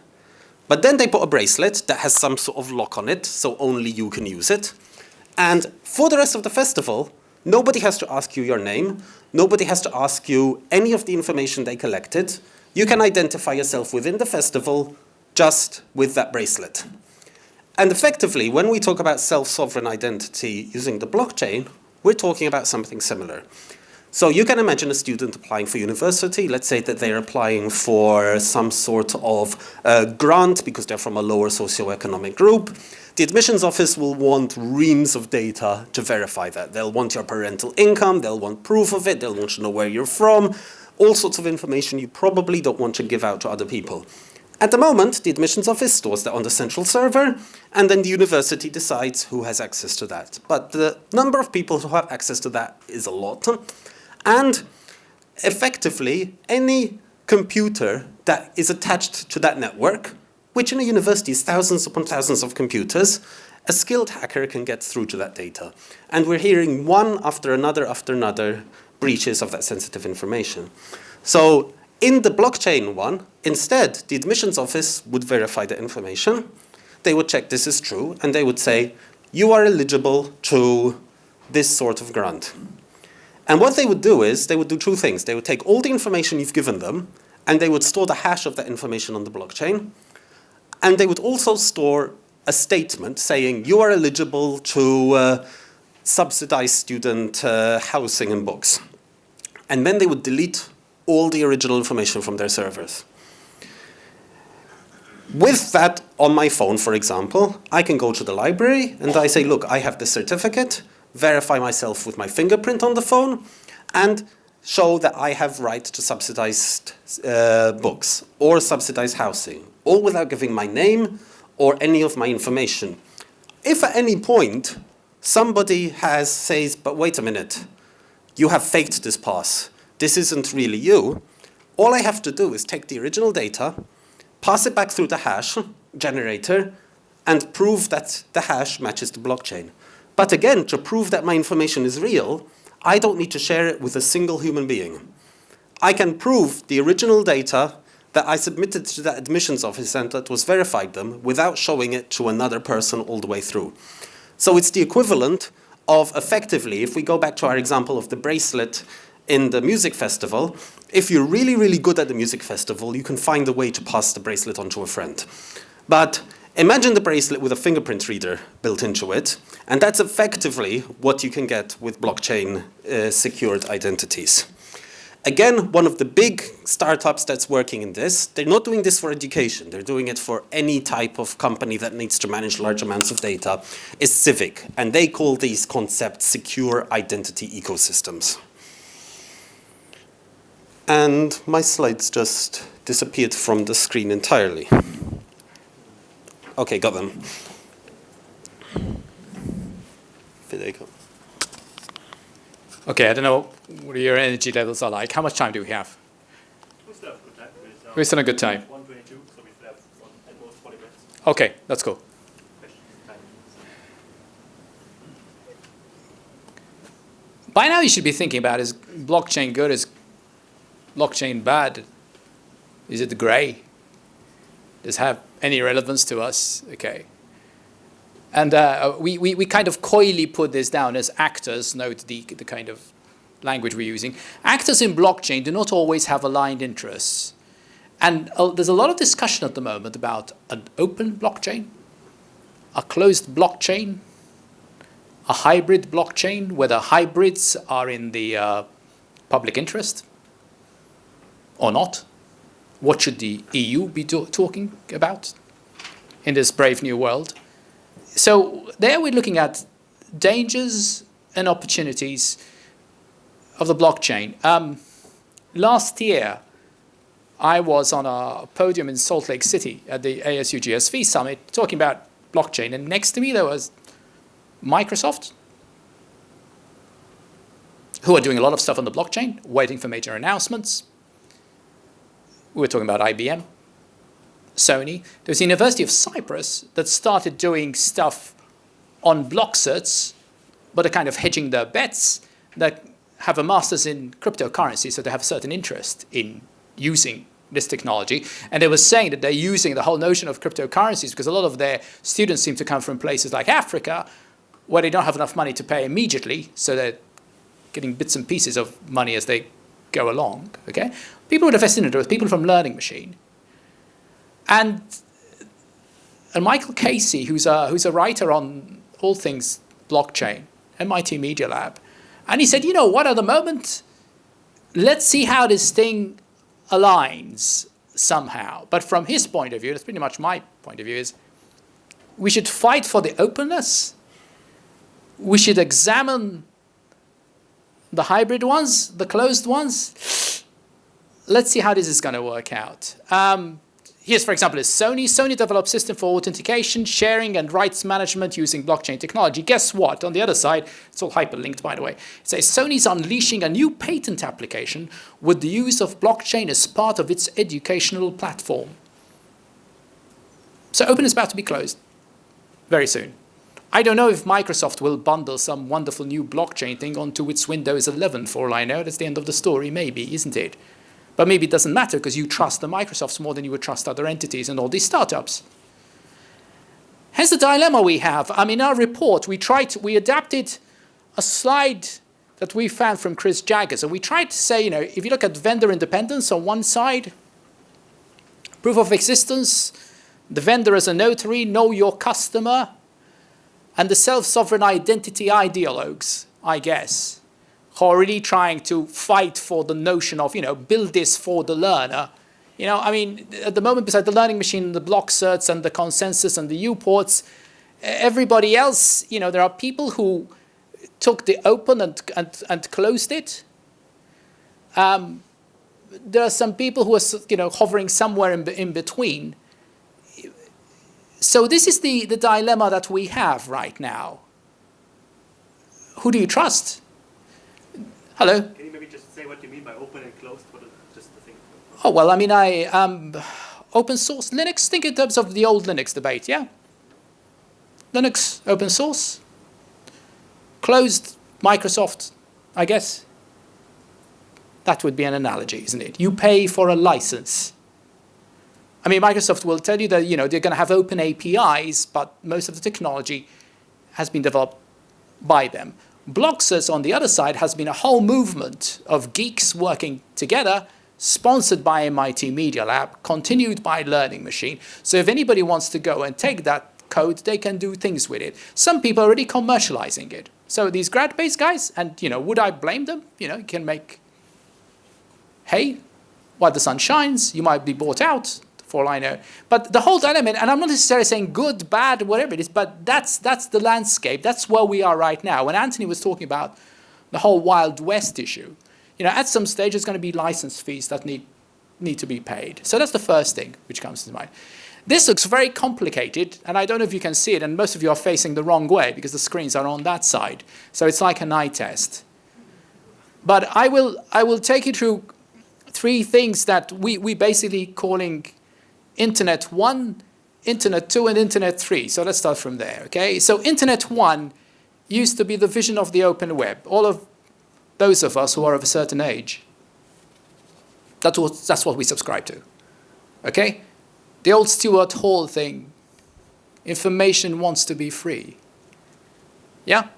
But then they put a bracelet that has some sort of lock on it, so only you can use it. And for the rest of the festival, nobody has to ask you your name. Nobody has to ask you any of the information they collected. You can identify yourself within the festival just with that bracelet. And effectively, when we talk about self-sovereign identity using the blockchain, we're talking about something similar. So you can imagine a student applying for university. Let's say that they're applying for some sort of uh, grant because they're from a lower socioeconomic group. The admissions office will want reams of data to verify that. They'll want your parental income, they'll want proof of it, they'll want to know where you're from, all sorts of information you probably don't want to give out to other people. At the moment, the admissions office stores that on the central server, and then the university decides who has access to that. But the number of people who have access to that is a lot. And effectively, any computer that is attached to that network, which in a university is thousands upon thousands of computers, a skilled hacker can get through to that data. And we're hearing one after another after another breaches of that sensitive information. So in the blockchain one, instead, the admissions office would verify the information. They would check this is true, and they would say, you are eligible to this sort of grant. And what they would do is, they would do two things. They would take all the information you've given them, and they would store the hash of that information on the blockchain. And they would also store a statement saying you are eligible to uh, subsidize student uh, housing and books. And then they would delete all the original information from their servers. With that on my phone, for example, I can go to the library and I say, look, I have this certificate verify myself with my fingerprint on the phone, and show that I have right to subsidized uh, books or subsidized housing, all without giving my name or any of my information. If at any point somebody has says, but wait a minute, you have faked this pass, this isn't really you, all I have to do is take the original data, pass it back through the hash generator, and prove that the hash matches the blockchain. But again, to prove that my information is real, I don't need to share it with a single human being. I can prove the original data that I submitted to the admissions office and that was verified them without showing it to another person all the way through. So it's the equivalent of effectively, if we go back to our example of the bracelet in the music festival, if you're really, really good at the music festival, you can find a way to pass the bracelet on to a friend. But Imagine the bracelet with a fingerprint reader built into it, and that's effectively what you can get with blockchain uh, secured identities. Again, one of the big startups that's working in this, they're not doing this for education, they're doing it for any type of company that needs to manage large amounts of data, is Civic, and they call these concepts secure identity ecosystems. And my slides just disappeared from the screen entirely. Okay, got them. Federico. Okay, I don't know what are your energy levels are like. How much time do we have? We still have good time. We're still on a good time. 122, so we still have one, at most 40 minutes. Okay, that's cool. By now you should be thinking about is blockchain good, is blockchain bad? Is it gray? Does it have any relevance to us? Okay. And uh, we, we, we kind of coyly put this down as actors, note the, the kind of language we're using. Actors in blockchain do not always have aligned interests. And uh, there's a lot of discussion at the moment about an open blockchain, a closed blockchain, a hybrid blockchain, whether hybrids are in the uh, public interest or not. What should the EU be talking about in this brave new world? So there we're looking at dangers and opportunities of the blockchain. Um, last year, I was on a podium in Salt Lake City at the ASU GSV summit talking about blockchain, and next to me there was Microsoft, who are doing a lot of stuff on the blockchain, waiting for major announcements. We were talking about IBM, Sony. There was the University of Cyprus that started doing stuff on Blockcerts, but are kind of hedging their bets that have a master's in cryptocurrency, so they have a certain interest in using this technology. And they were saying that they're using the whole notion of cryptocurrencies because a lot of their students seem to come from places like Africa, where they don't have enough money to pay immediately, so they're getting bits and pieces of money as they go along. Okay, people who are fascinated with people from Learning Machine, and and Michael Casey, who's a who's a writer on all things blockchain, MIT Media Lab, and he said, you know what, at the moment, let's see how this thing aligns somehow. But from his point of view, that's pretty much my point of view, is we should fight for the openness we should examine the hybrid ones, the closed ones. Let's see how this is going to work out. Um, here's, for example, is Sony. Sony developed system for authentication, sharing, and rights management using blockchain technology. Guess what? On the other side, it's all hyperlinked, by the way. It says Sony's unleashing a new patent application with the use of blockchain as part of its educational platform. So open is about to be closed very soon. I don't know if Microsoft will bundle some wonderful new blockchain thing onto its Windows 11 for all I know. That's the end of the story, maybe, isn't it? But maybe it doesn't matter because you trust the Microsofts more than you would trust other entities and all these startups. Hence the dilemma we have. I mean, in our report, we tried, to, we adapted a slide that we found from Chris Jagers. And we tried to say, you know, if you look at vendor independence on one side, proof of existence, the vendor as a notary, know your customer, and the self-sovereign identity ideologues, I guess, who are really trying to fight for the notion of, you know, build this for the learner. You know, I mean, at the moment, besides the learning machine, the Blockcerts and the ConsenSys and the U-ports, everybody else, you know, there are people who took the open and, and, and closed it. Um, there are some people who are, you know, hovering somewhere in, in between so this is the, the dilemma that we have right now. Who do you trust? Hello? Can you maybe just say what you mean by open and closed? What is just the thing? Oh, well, I mean, I um, open source Linux, think in terms of the old Linux debate, yeah? Linux, open source. Closed, Microsoft, I guess. That would be an analogy, isn't it? You pay for a license. I mean, Microsoft will tell you that you know they're going to have open APIs, but most of the technology has been developed by them. Blockcerts, on the other side, has been a whole movement of geeks working together, sponsored by MIT Media Lab, continued by Learning Machine. So if anybody wants to go and take that code, they can do things with it. Some people are already commercializing it. So these grad-based guys, and you know, would I blame them? You know, you can make hay while the sun shines. You might be bought out for all I know. But the whole dilemma, and I'm not necessarily saying good, bad, whatever it is, but that's, that's the landscape. That's where we are right now. When Anthony was talking about the whole Wild West issue, you know, at some stage there's going to be license fees that need need to be paid. So that's the first thing which comes to mind. This looks very complicated, and I don't know if you can see it, and most of you are facing the wrong way because the screens are on that side. So it's like an eye test. But I will, I will take you through three things that we, we basically calling Internet 1, Internet 2, and Internet 3. So let's start from there, okay? So Internet 1 used to be the vision of the open web. All of those of us who are of a certain age, that's what, that's what we subscribe to, okay? The old Stuart Hall thing, information wants to be free. Yeah?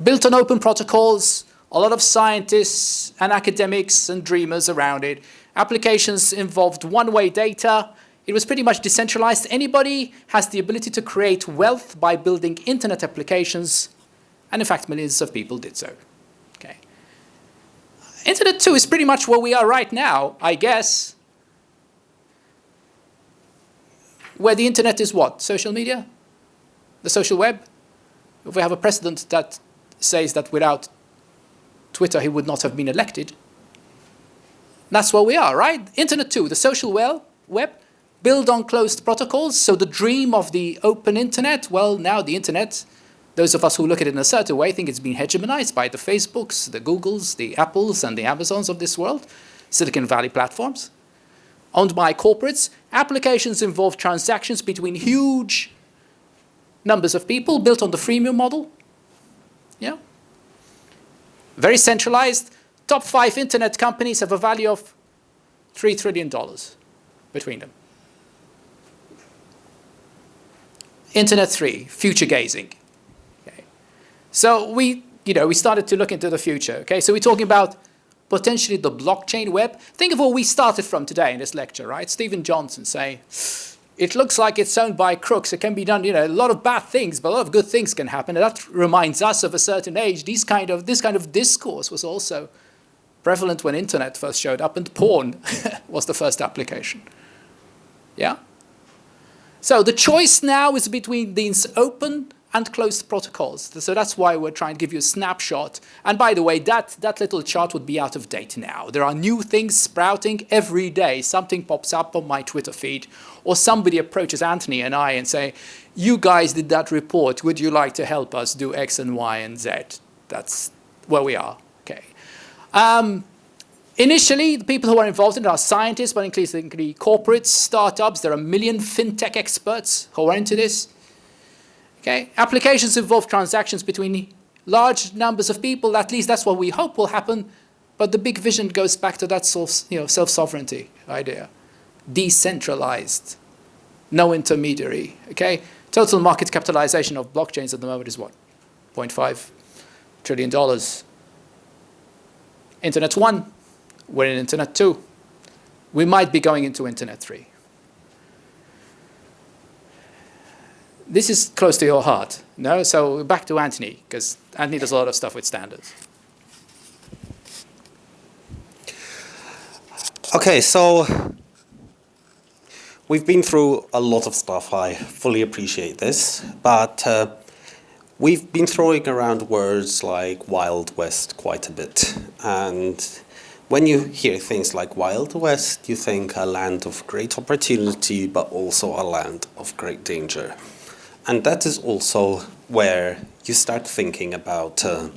Built on open protocols, a lot of scientists and academics and dreamers around it. Applications involved one-way data. It was pretty much decentralized. Anybody has the ability to create wealth by building internet applications, and in fact, millions of people did so. Okay. Internet 2 is pretty much where we are right now, I guess. Where the internet is what? Social media? The social web? If we have a president that says that without Twitter he would not have been elected, that's where we are, right? Internet 2, the social well, web, build on closed protocols. So the dream of the open internet, well, now the internet, those of us who look at it in a certain way think it's been hegemonized by the Facebooks, the Googles, the Apples, and the Amazons of this world, Silicon Valley platforms owned by corporates. Applications involve transactions between huge numbers of people built on the freemium model. Yeah. Very centralized. Top five internet companies have a value of $3 trillion between them. Internet 3, future gazing. Okay. So we, you know, we started to look into the future. Okay, so we're talking about potentially the blockchain web. Think of where we started from today in this lecture, right? Steven Johnson saying, it looks like it's owned by crooks. It can be done, you know, a lot of bad things, but a lot of good things can happen. And that reminds us of a certain age. These kind of, this kind of discourse was also prevalent when internet first showed up and porn was the first application. Yeah? So the choice now is between these open and closed protocols. So that's why we're trying to give you a snapshot. And by the way, that, that little chart would be out of date now. There are new things sprouting every day. Something pops up on my Twitter feed or somebody approaches Anthony and I and say, you guys did that report. Would you like to help us do X and Y and Z? That's where we are. Um, Initially, the people who are involved in it are scientists, but increasingly corporates, startups. There are a million fintech experts who are into this. Okay? Applications involve transactions between large numbers of people. At least that's what we hope will happen. But the big vision goes back to that self, you know, self-sovereignty idea. Decentralized. No intermediary. Okay? Total market capitalization of blockchains at the moment is what? 0.5 trillion dollars. Internet 1, we're in Internet 2. We might be going into Internet 3. this is close to your heart. No, so back to Anthony, because Anthony does a lot of stuff with standards. Okay, so we've been through a lot of stuff. I fully appreciate this, but uh, we've been throwing around words like Wild West quite a bit. And when you hear things like Wild West, you think a land of great opportunity, but also a land of great danger. And that is also where you start thinking about uh,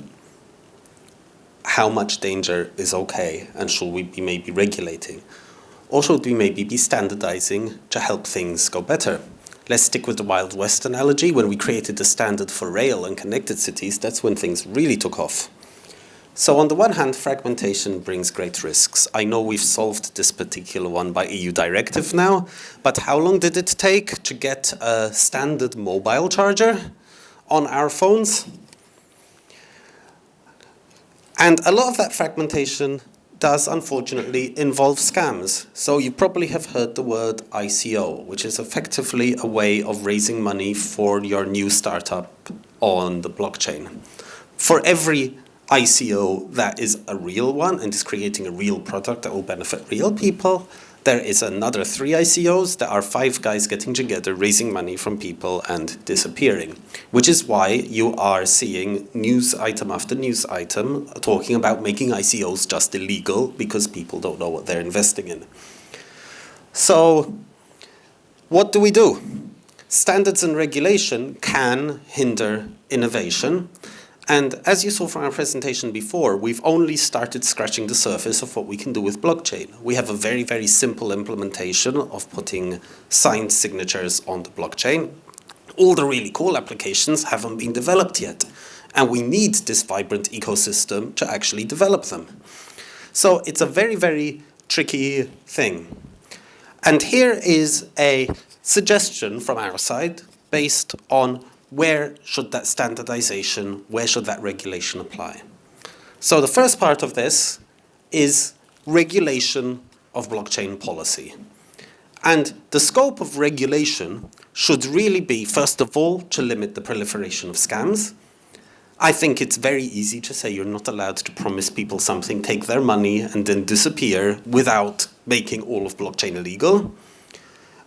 how much danger is okay and should we be maybe regulating? Or should we maybe be standardizing to help things go better? Let's stick with the Wild West analogy. When we created the standard for rail and connected cities, that's when things really took off. So on the one hand, fragmentation brings great risks. I know we've solved this particular one by EU directive now, but how long did it take to get a standard mobile charger on our phones? And a lot of that fragmentation does unfortunately involve scams. So you probably have heard the word ICO, which is effectively a way of raising money for your new startup on the blockchain. For every ICO that is a real one and is creating a real product that will benefit real people, There is another three ICOs. There are five guys getting together, raising money from people and disappearing. Which is why you are seeing news item after news item talking about making ICOs just illegal because people don't know what they're investing in. So what do we do? Standards and regulation can hinder innovation. And as you saw from our presentation before, we've only started scratching the surface of what we can do with blockchain. We have a very, very simple implementation of putting signed signatures on the blockchain. All the really cool applications haven't been developed yet. And we need this vibrant ecosystem to actually develop them. So it's a very, very tricky thing. And here is a suggestion from our side based on where should that standardization, where should that regulation apply? So the first part of this is regulation of blockchain policy. And the scope of regulation should really be, first of all, to limit the proliferation of scams. I think it's very easy to say you're not allowed to promise people something, take their money, and then disappear without making all of blockchain illegal.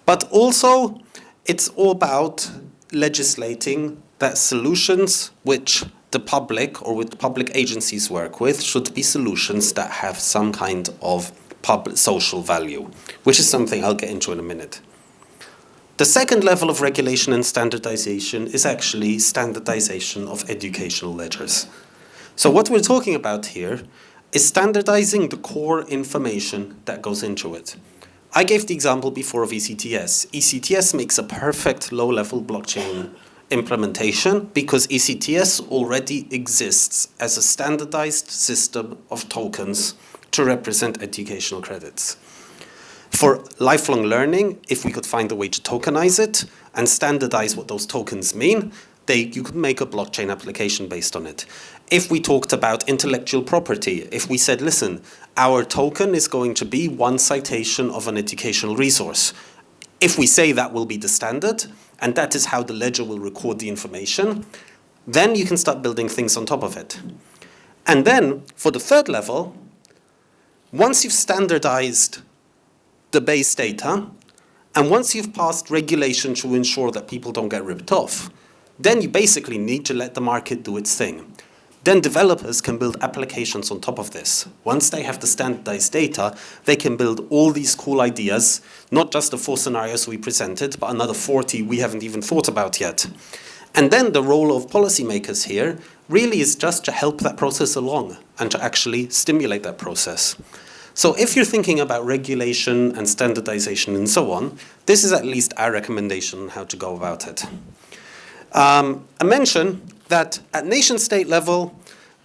But also, it's all about legislating that solutions which the public or with public agencies work with should be solutions that have some kind of public social value, which is something I'll get into in a minute. The second level of regulation and standardization is actually standardization of educational ledgers. So what we're talking about here is standardizing the core information that goes into it. I gave the example before of ECTS. ECTS makes a perfect low-level blockchain implementation because ECTS already exists as a standardized system of tokens to represent educational credits. For lifelong learning, if we could find a way to tokenize it and standardize what those tokens mean, they, you could make a blockchain application based on it. If we talked about intellectual property, if we said, listen, our token is going to be one citation of an educational resource. If we say that will be the standard, and that is how the ledger will record the information, then you can start building things on top of it. And then, for the third level, once you've standardized the base data, and once you've passed regulation to ensure that people don't get ripped off, then you basically need to let the market do its thing. Then developers can build applications on top of this. Once they have the standardized data, they can build all these cool ideas, not just the four scenarios we presented, but another 40 we haven't even thought about yet. And then the role of policymakers here really is just to help that process along and to actually stimulate that process. So if you're thinking about regulation and standardization and so on, this is at least our recommendation on how to go about it. Um, I mention that at nation state level,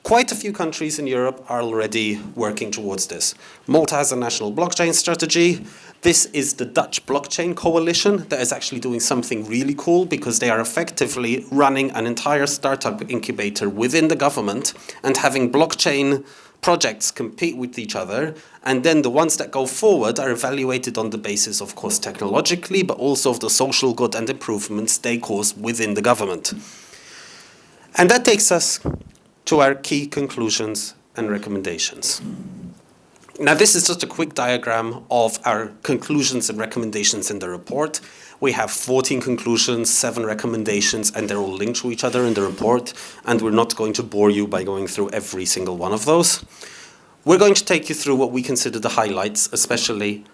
quite a few countries in Europe are already working towards this. Malta has a national blockchain strategy. This is the Dutch Blockchain Coalition that is actually doing something really cool because they are effectively running an entire startup incubator within the government and having blockchain projects compete with each other and then the ones that go forward are evaluated on the basis of course technologically but also of the social good and improvements they cause within the government. And that takes us to our key conclusions and recommendations. Now this is just a quick diagram of our conclusions and recommendations in the report. We have 14 conclusions, 7 recommendations, and they're all linked to each other in the report, and we're not going to bore you by going through every single one of those. We're going to take you through what we consider the highlights, especially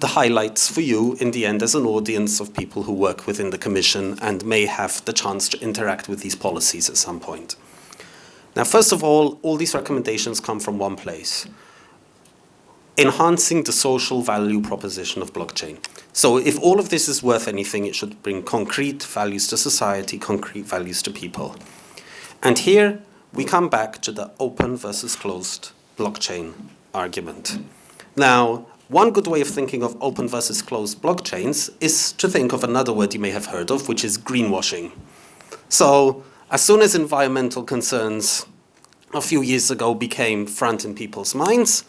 the highlights for you in the end as an audience of people who work within the Commission and may have the chance to interact with these policies at some point. Now, first of all, all these recommendations come from one place. Enhancing the social value proposition of blockchain. So if all of this is worth anything, it should bring concrete values to society, concrete values to people. And here we come back to the open versus closed blockchain argument. Now, one good way of thinking of open versus closed blockchains is to think of another word you may have heard of, which is greenwashing. So as soon as environmental concerns a few years ago became front in people's minds,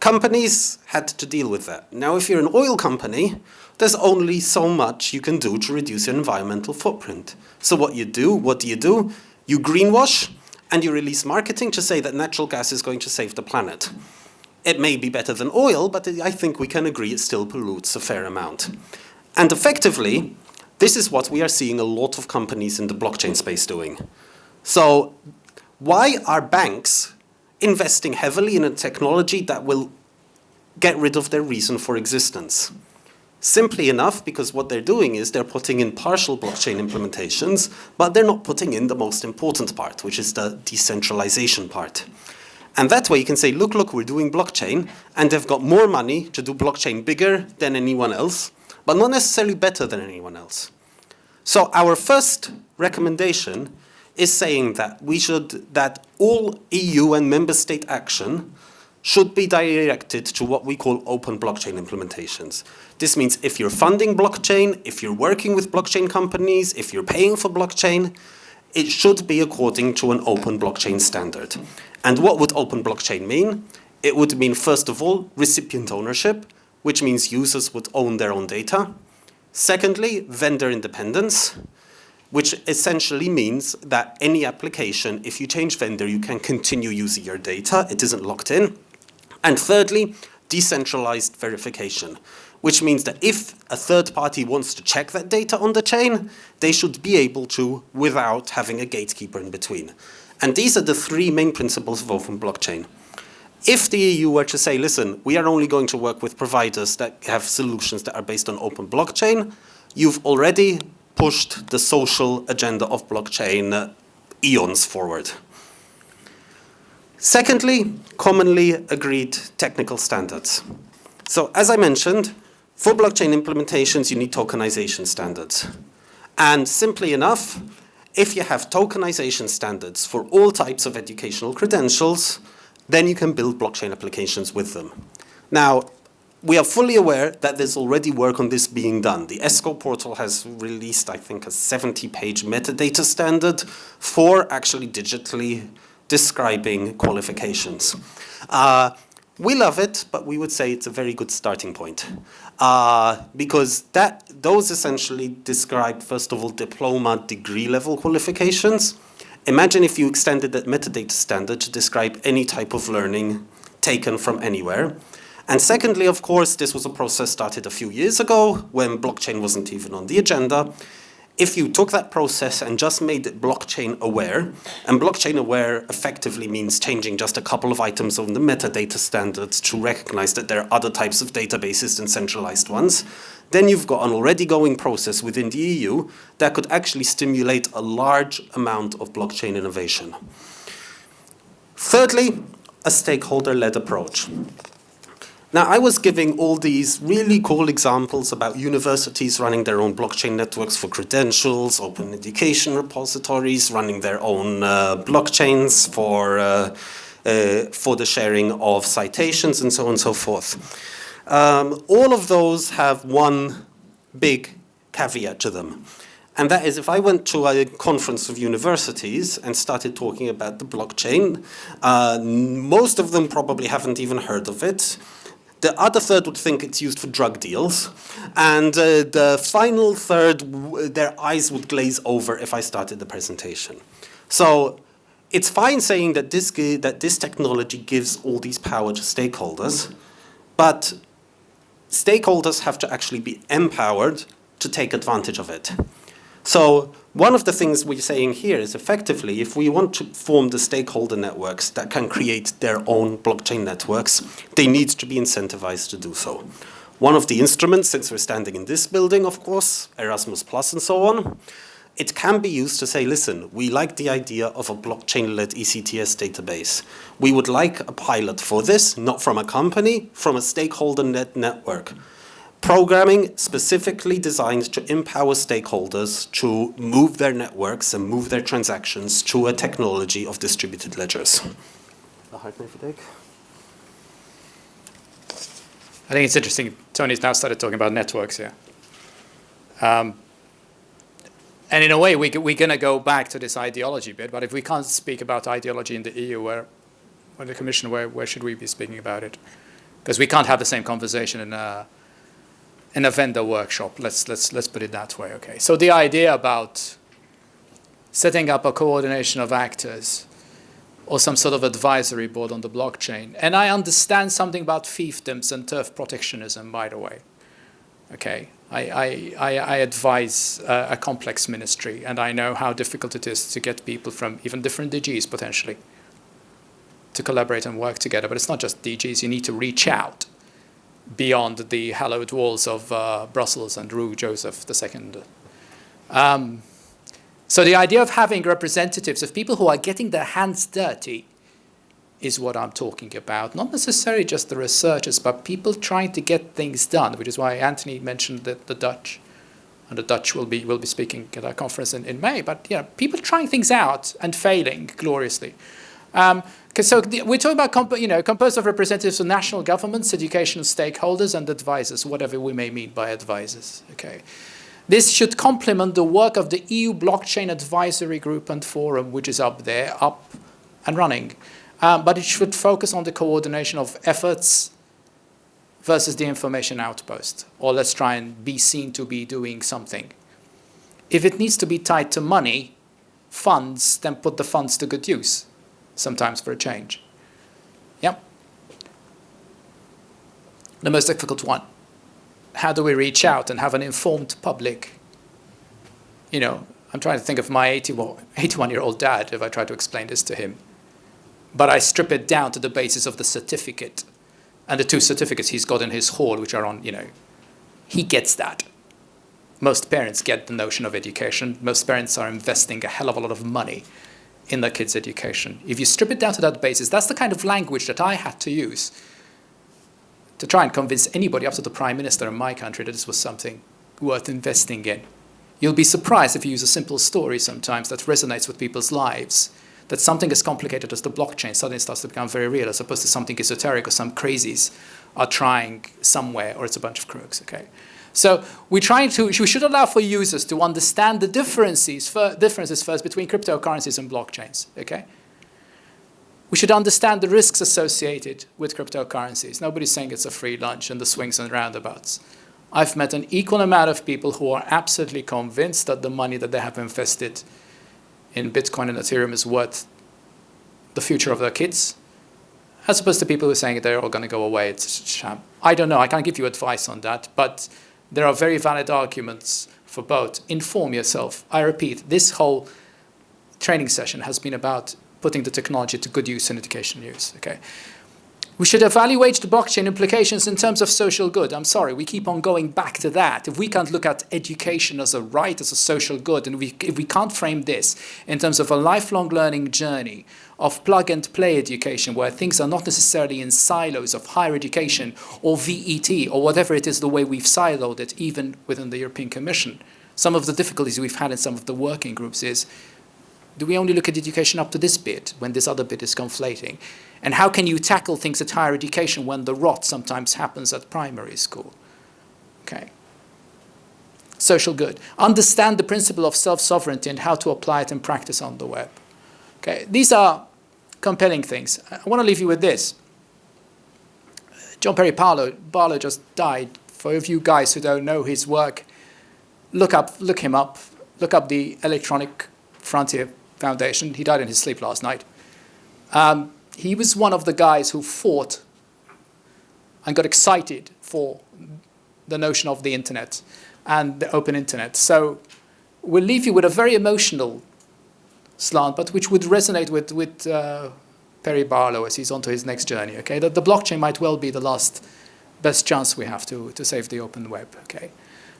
companies had to deal with that. Now, if you're an oil company, there's only so much you can do to reduce your environmental footprint. So what you do, what do you do? You greenwash and you release marketing to say that natural gas is going to save the planet. It may be better than oil, but I think we can agree it still pollutes a fair amount. And effectively, this is what we are seeing a lot of companies in the blockchain space doing. So why are banks investing heavily in a technology that will get rid of their reason for existence? Simply enough, because what they're doing is they're putting in partial blockchain implementations, but they're not putting in the most important part, which is the decentralization part. And that way you can say, look, look, we're doing blockchain, and they've got more money to do blockchain bigger than anyone else, but not necessarily better than anyone else. So our first recommendation is saying that we should, that all EU and member state action should be directed to what we call open blockchain implementations. This means if you're funding blockchain, if you're working with blockchain companies, if you're paying for blockchain, it should be according to an open blockchain standard. And what would open blockchain mean? It would mean, first of all, recipient ownership, which means users would own their own data. Secondly, vendor independence, which essentially means that any application, if you change vendor, you can continue using your data. It isn't locked in. And thirdly, decentralized verification, which means that if a third party wants to check that data on the chain, they should be able to without having a gatekeeper in between. And these are the three main principles of open blockchain. If the EU were to say, listen, we are only going to work with providers that have solutions that are based on open blockchain, you've already pushed the social agenda of blockchain uh, eons forward. Secondly, commonly agreed technical standards. So as I mentioned, for blockchain implementations, you need tokenization standards. And simply enough, if you have tokenization standards for all types of educational credentials, then you can build blockchain applications with them. Now, we are fully aware that there's already work on this being done. The ESCO portal has released, I think, a 70-page metadata standard for actually digitally describing qualifications. Uh, we love it, but we would say it's a very good starting point. Uh, because that, those essentially describe, first of all, diploma degree level qualifications. Imagine if you extended that metadata standard to describe any type of learning taken from anywhere. And secondly, of course, this was a process started a few years ago when blockchain wasn't even on the agenda. If you took that process and just made it blockchain aware, and blockchain aware effectively means changing just a couple of items on the metadata standards to recognize that there are other types of databases than centralized ones, then you've got an already going process within the EU that could actually stimulate a large amount of blockchain innovation. Thirdly, a stakeholder-led approach. Now, I was giving all these really cool examples about universities running their own blockchain networks for credentials, open education repositories, running their own uh, blockchains for, uh, uh, for the sharing of citations and so on and so forth. Um, all of those have one big caveat to them. And that is if I went to a conference of universities and started talking about the blockchain, uh, most of them probably haven't even heard of it. The other third would think it's used for drug deals. And uh, the final third, their eyes would glaze over if I started the presentation. So it's fine saying that this, that this technology gives all these power to stakeholders, but stakeholders have to actually be empowered to take advantage of it. So one of the things we're saying here is effectively if we want to form the stakeholder networks that can create their own blockchain networks, they need to be incentivized to do so. One of the instruments, since we're standing in this building, of course, Erasmus Plus and so on, it can be used to say, listen, we like the idea of a blockchain-led ECTS database. We would like a pilot for this, not from a company, from a stakeholder net network programming specifically designed to empower stakeholders to move their networks and move their transactions to a technology of distributed ledgers. A hyperlink. I think it's interesting. Tony's now started talking about networks here. Um, and in a way, we, we're going to go back to this ideology bit, but if we can't speak about ideology in the EU, where, or the Commission, where, where should we be speaking about it? Because we can't have the same conversation in a, in a vendor workshop. Let's, let's, let's put it that way, okay? So the idea about setting up a coordination of actors or some sort of advisory board on the blockchain. And I understand something about fiefdoms and turf protectionism, by the way. Okay, I, I, I, I advise a complex ministry, and I know how difficult it is to get people from even different DGs potentially to collaborate and work together. But it's not just DGs, you need to reach out beyond the hallowed walls of uh, Brussels and Rue Joseph II. Um, so the idea of having representatives of people who are getting their hands dirty is what I'm talking about. Not necessarily just the researchers, but people trying to get things done, which is why Anthony mentioned that the Dutch. And the Dutch will be, will be speaking at our conference in, in May. But you know, people trying things out and failing gloriously. Um, so the, we're talking about you know, composed of representatives of national governments, educational stakeholders, and advisors, whatever we may mean by advisors. Okay. This should complement the work of the EU Blockchain Advisory Group and Forum, which is up there, up and running. Um, but it should focus on the coordination of efforts versus the information outpost. Or let's try and be seen to be doing something. If it needs to be tied to money, funds, then put the funds to good use, sometimes for a change. Yep. The most difficult one how do we reach out and have an informed public? You know, I'm trying to think of my 81-year-old dad if I try to explain this to him. But I strip it down to the basis of the certificate and the two certificates he's got in his hall, which are on, you know, he gets that. Most parents get the notion of education. Most parents are investing a hell of a lot of money in their kids' education. If you strip it down to that basis, that's the kind of language that I had to use to try and convince anybody up to the prime minister in my country that this was something worth investing in. You'll be surprised if you use a simple story sometimes that resonates with people's lives, that something as complicated as the blockchain suddenly starts to become very real as opposed to something esoteric or some crazies are trying somewhere or it's a bunch of crooks, okay? So we're trying to, we should allow for users to understand the differences, differences first between cryptocurrencies and blockchains, okay? We should understand the risks associated with cryptocurrencies. Nobody's saying it's a free lunch and the swings and roundabouts. I've met an equal amount of people who are absolutely convinced that the money that they have invested in Bitcoin and Ethereum is worth the future of their kids, as opposed to people who are saying they're all going to go away, it's a sham. I don't know, I can't give you advice on that, but there are very valid arguments for both. Inform yourself. I repeat, this whole training session has been about putting the technology to good use in education use. Okay. We should evaluate the blockchain implications in terms of social good. I'm sorry, we keep on going back to that. If we can't look at education as a right, as a social good, and we, if we can't frame this in terms of a lifelong learning journey of plug and play education, where things are not necessarily in silos of higher education or VET or whatever it is the way we've siloed it, even within the European Commission. Some of the difficulties we've had in some of the working groups is do we only look at education up to this bit when this other bit is conflating? And how can you tackle things at higher education when the rot sometimes happens at primary school? Okay. Social good. Understand the principle of self-sovereignty and how to apply it in practice on the web. Okay. These are compelling things. I want to leave you with this. John Perry Barlow, Barlow just died. For you guys who don't know his work, look up, look him up, look up the electronic frontier Foundation. He died in his sleep last night. Um, he was one of the guys who fought and got excited for the notion of the internet and the open internet. So we'll leave you with a very emotional slant, but which would resonate with, with uh, Perry Barlow as he's on to his next journey, okay? That the blockchain might well be the last best chance we have to, to save the open web, okay?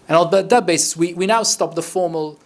And on that basis, we, we now stop the formal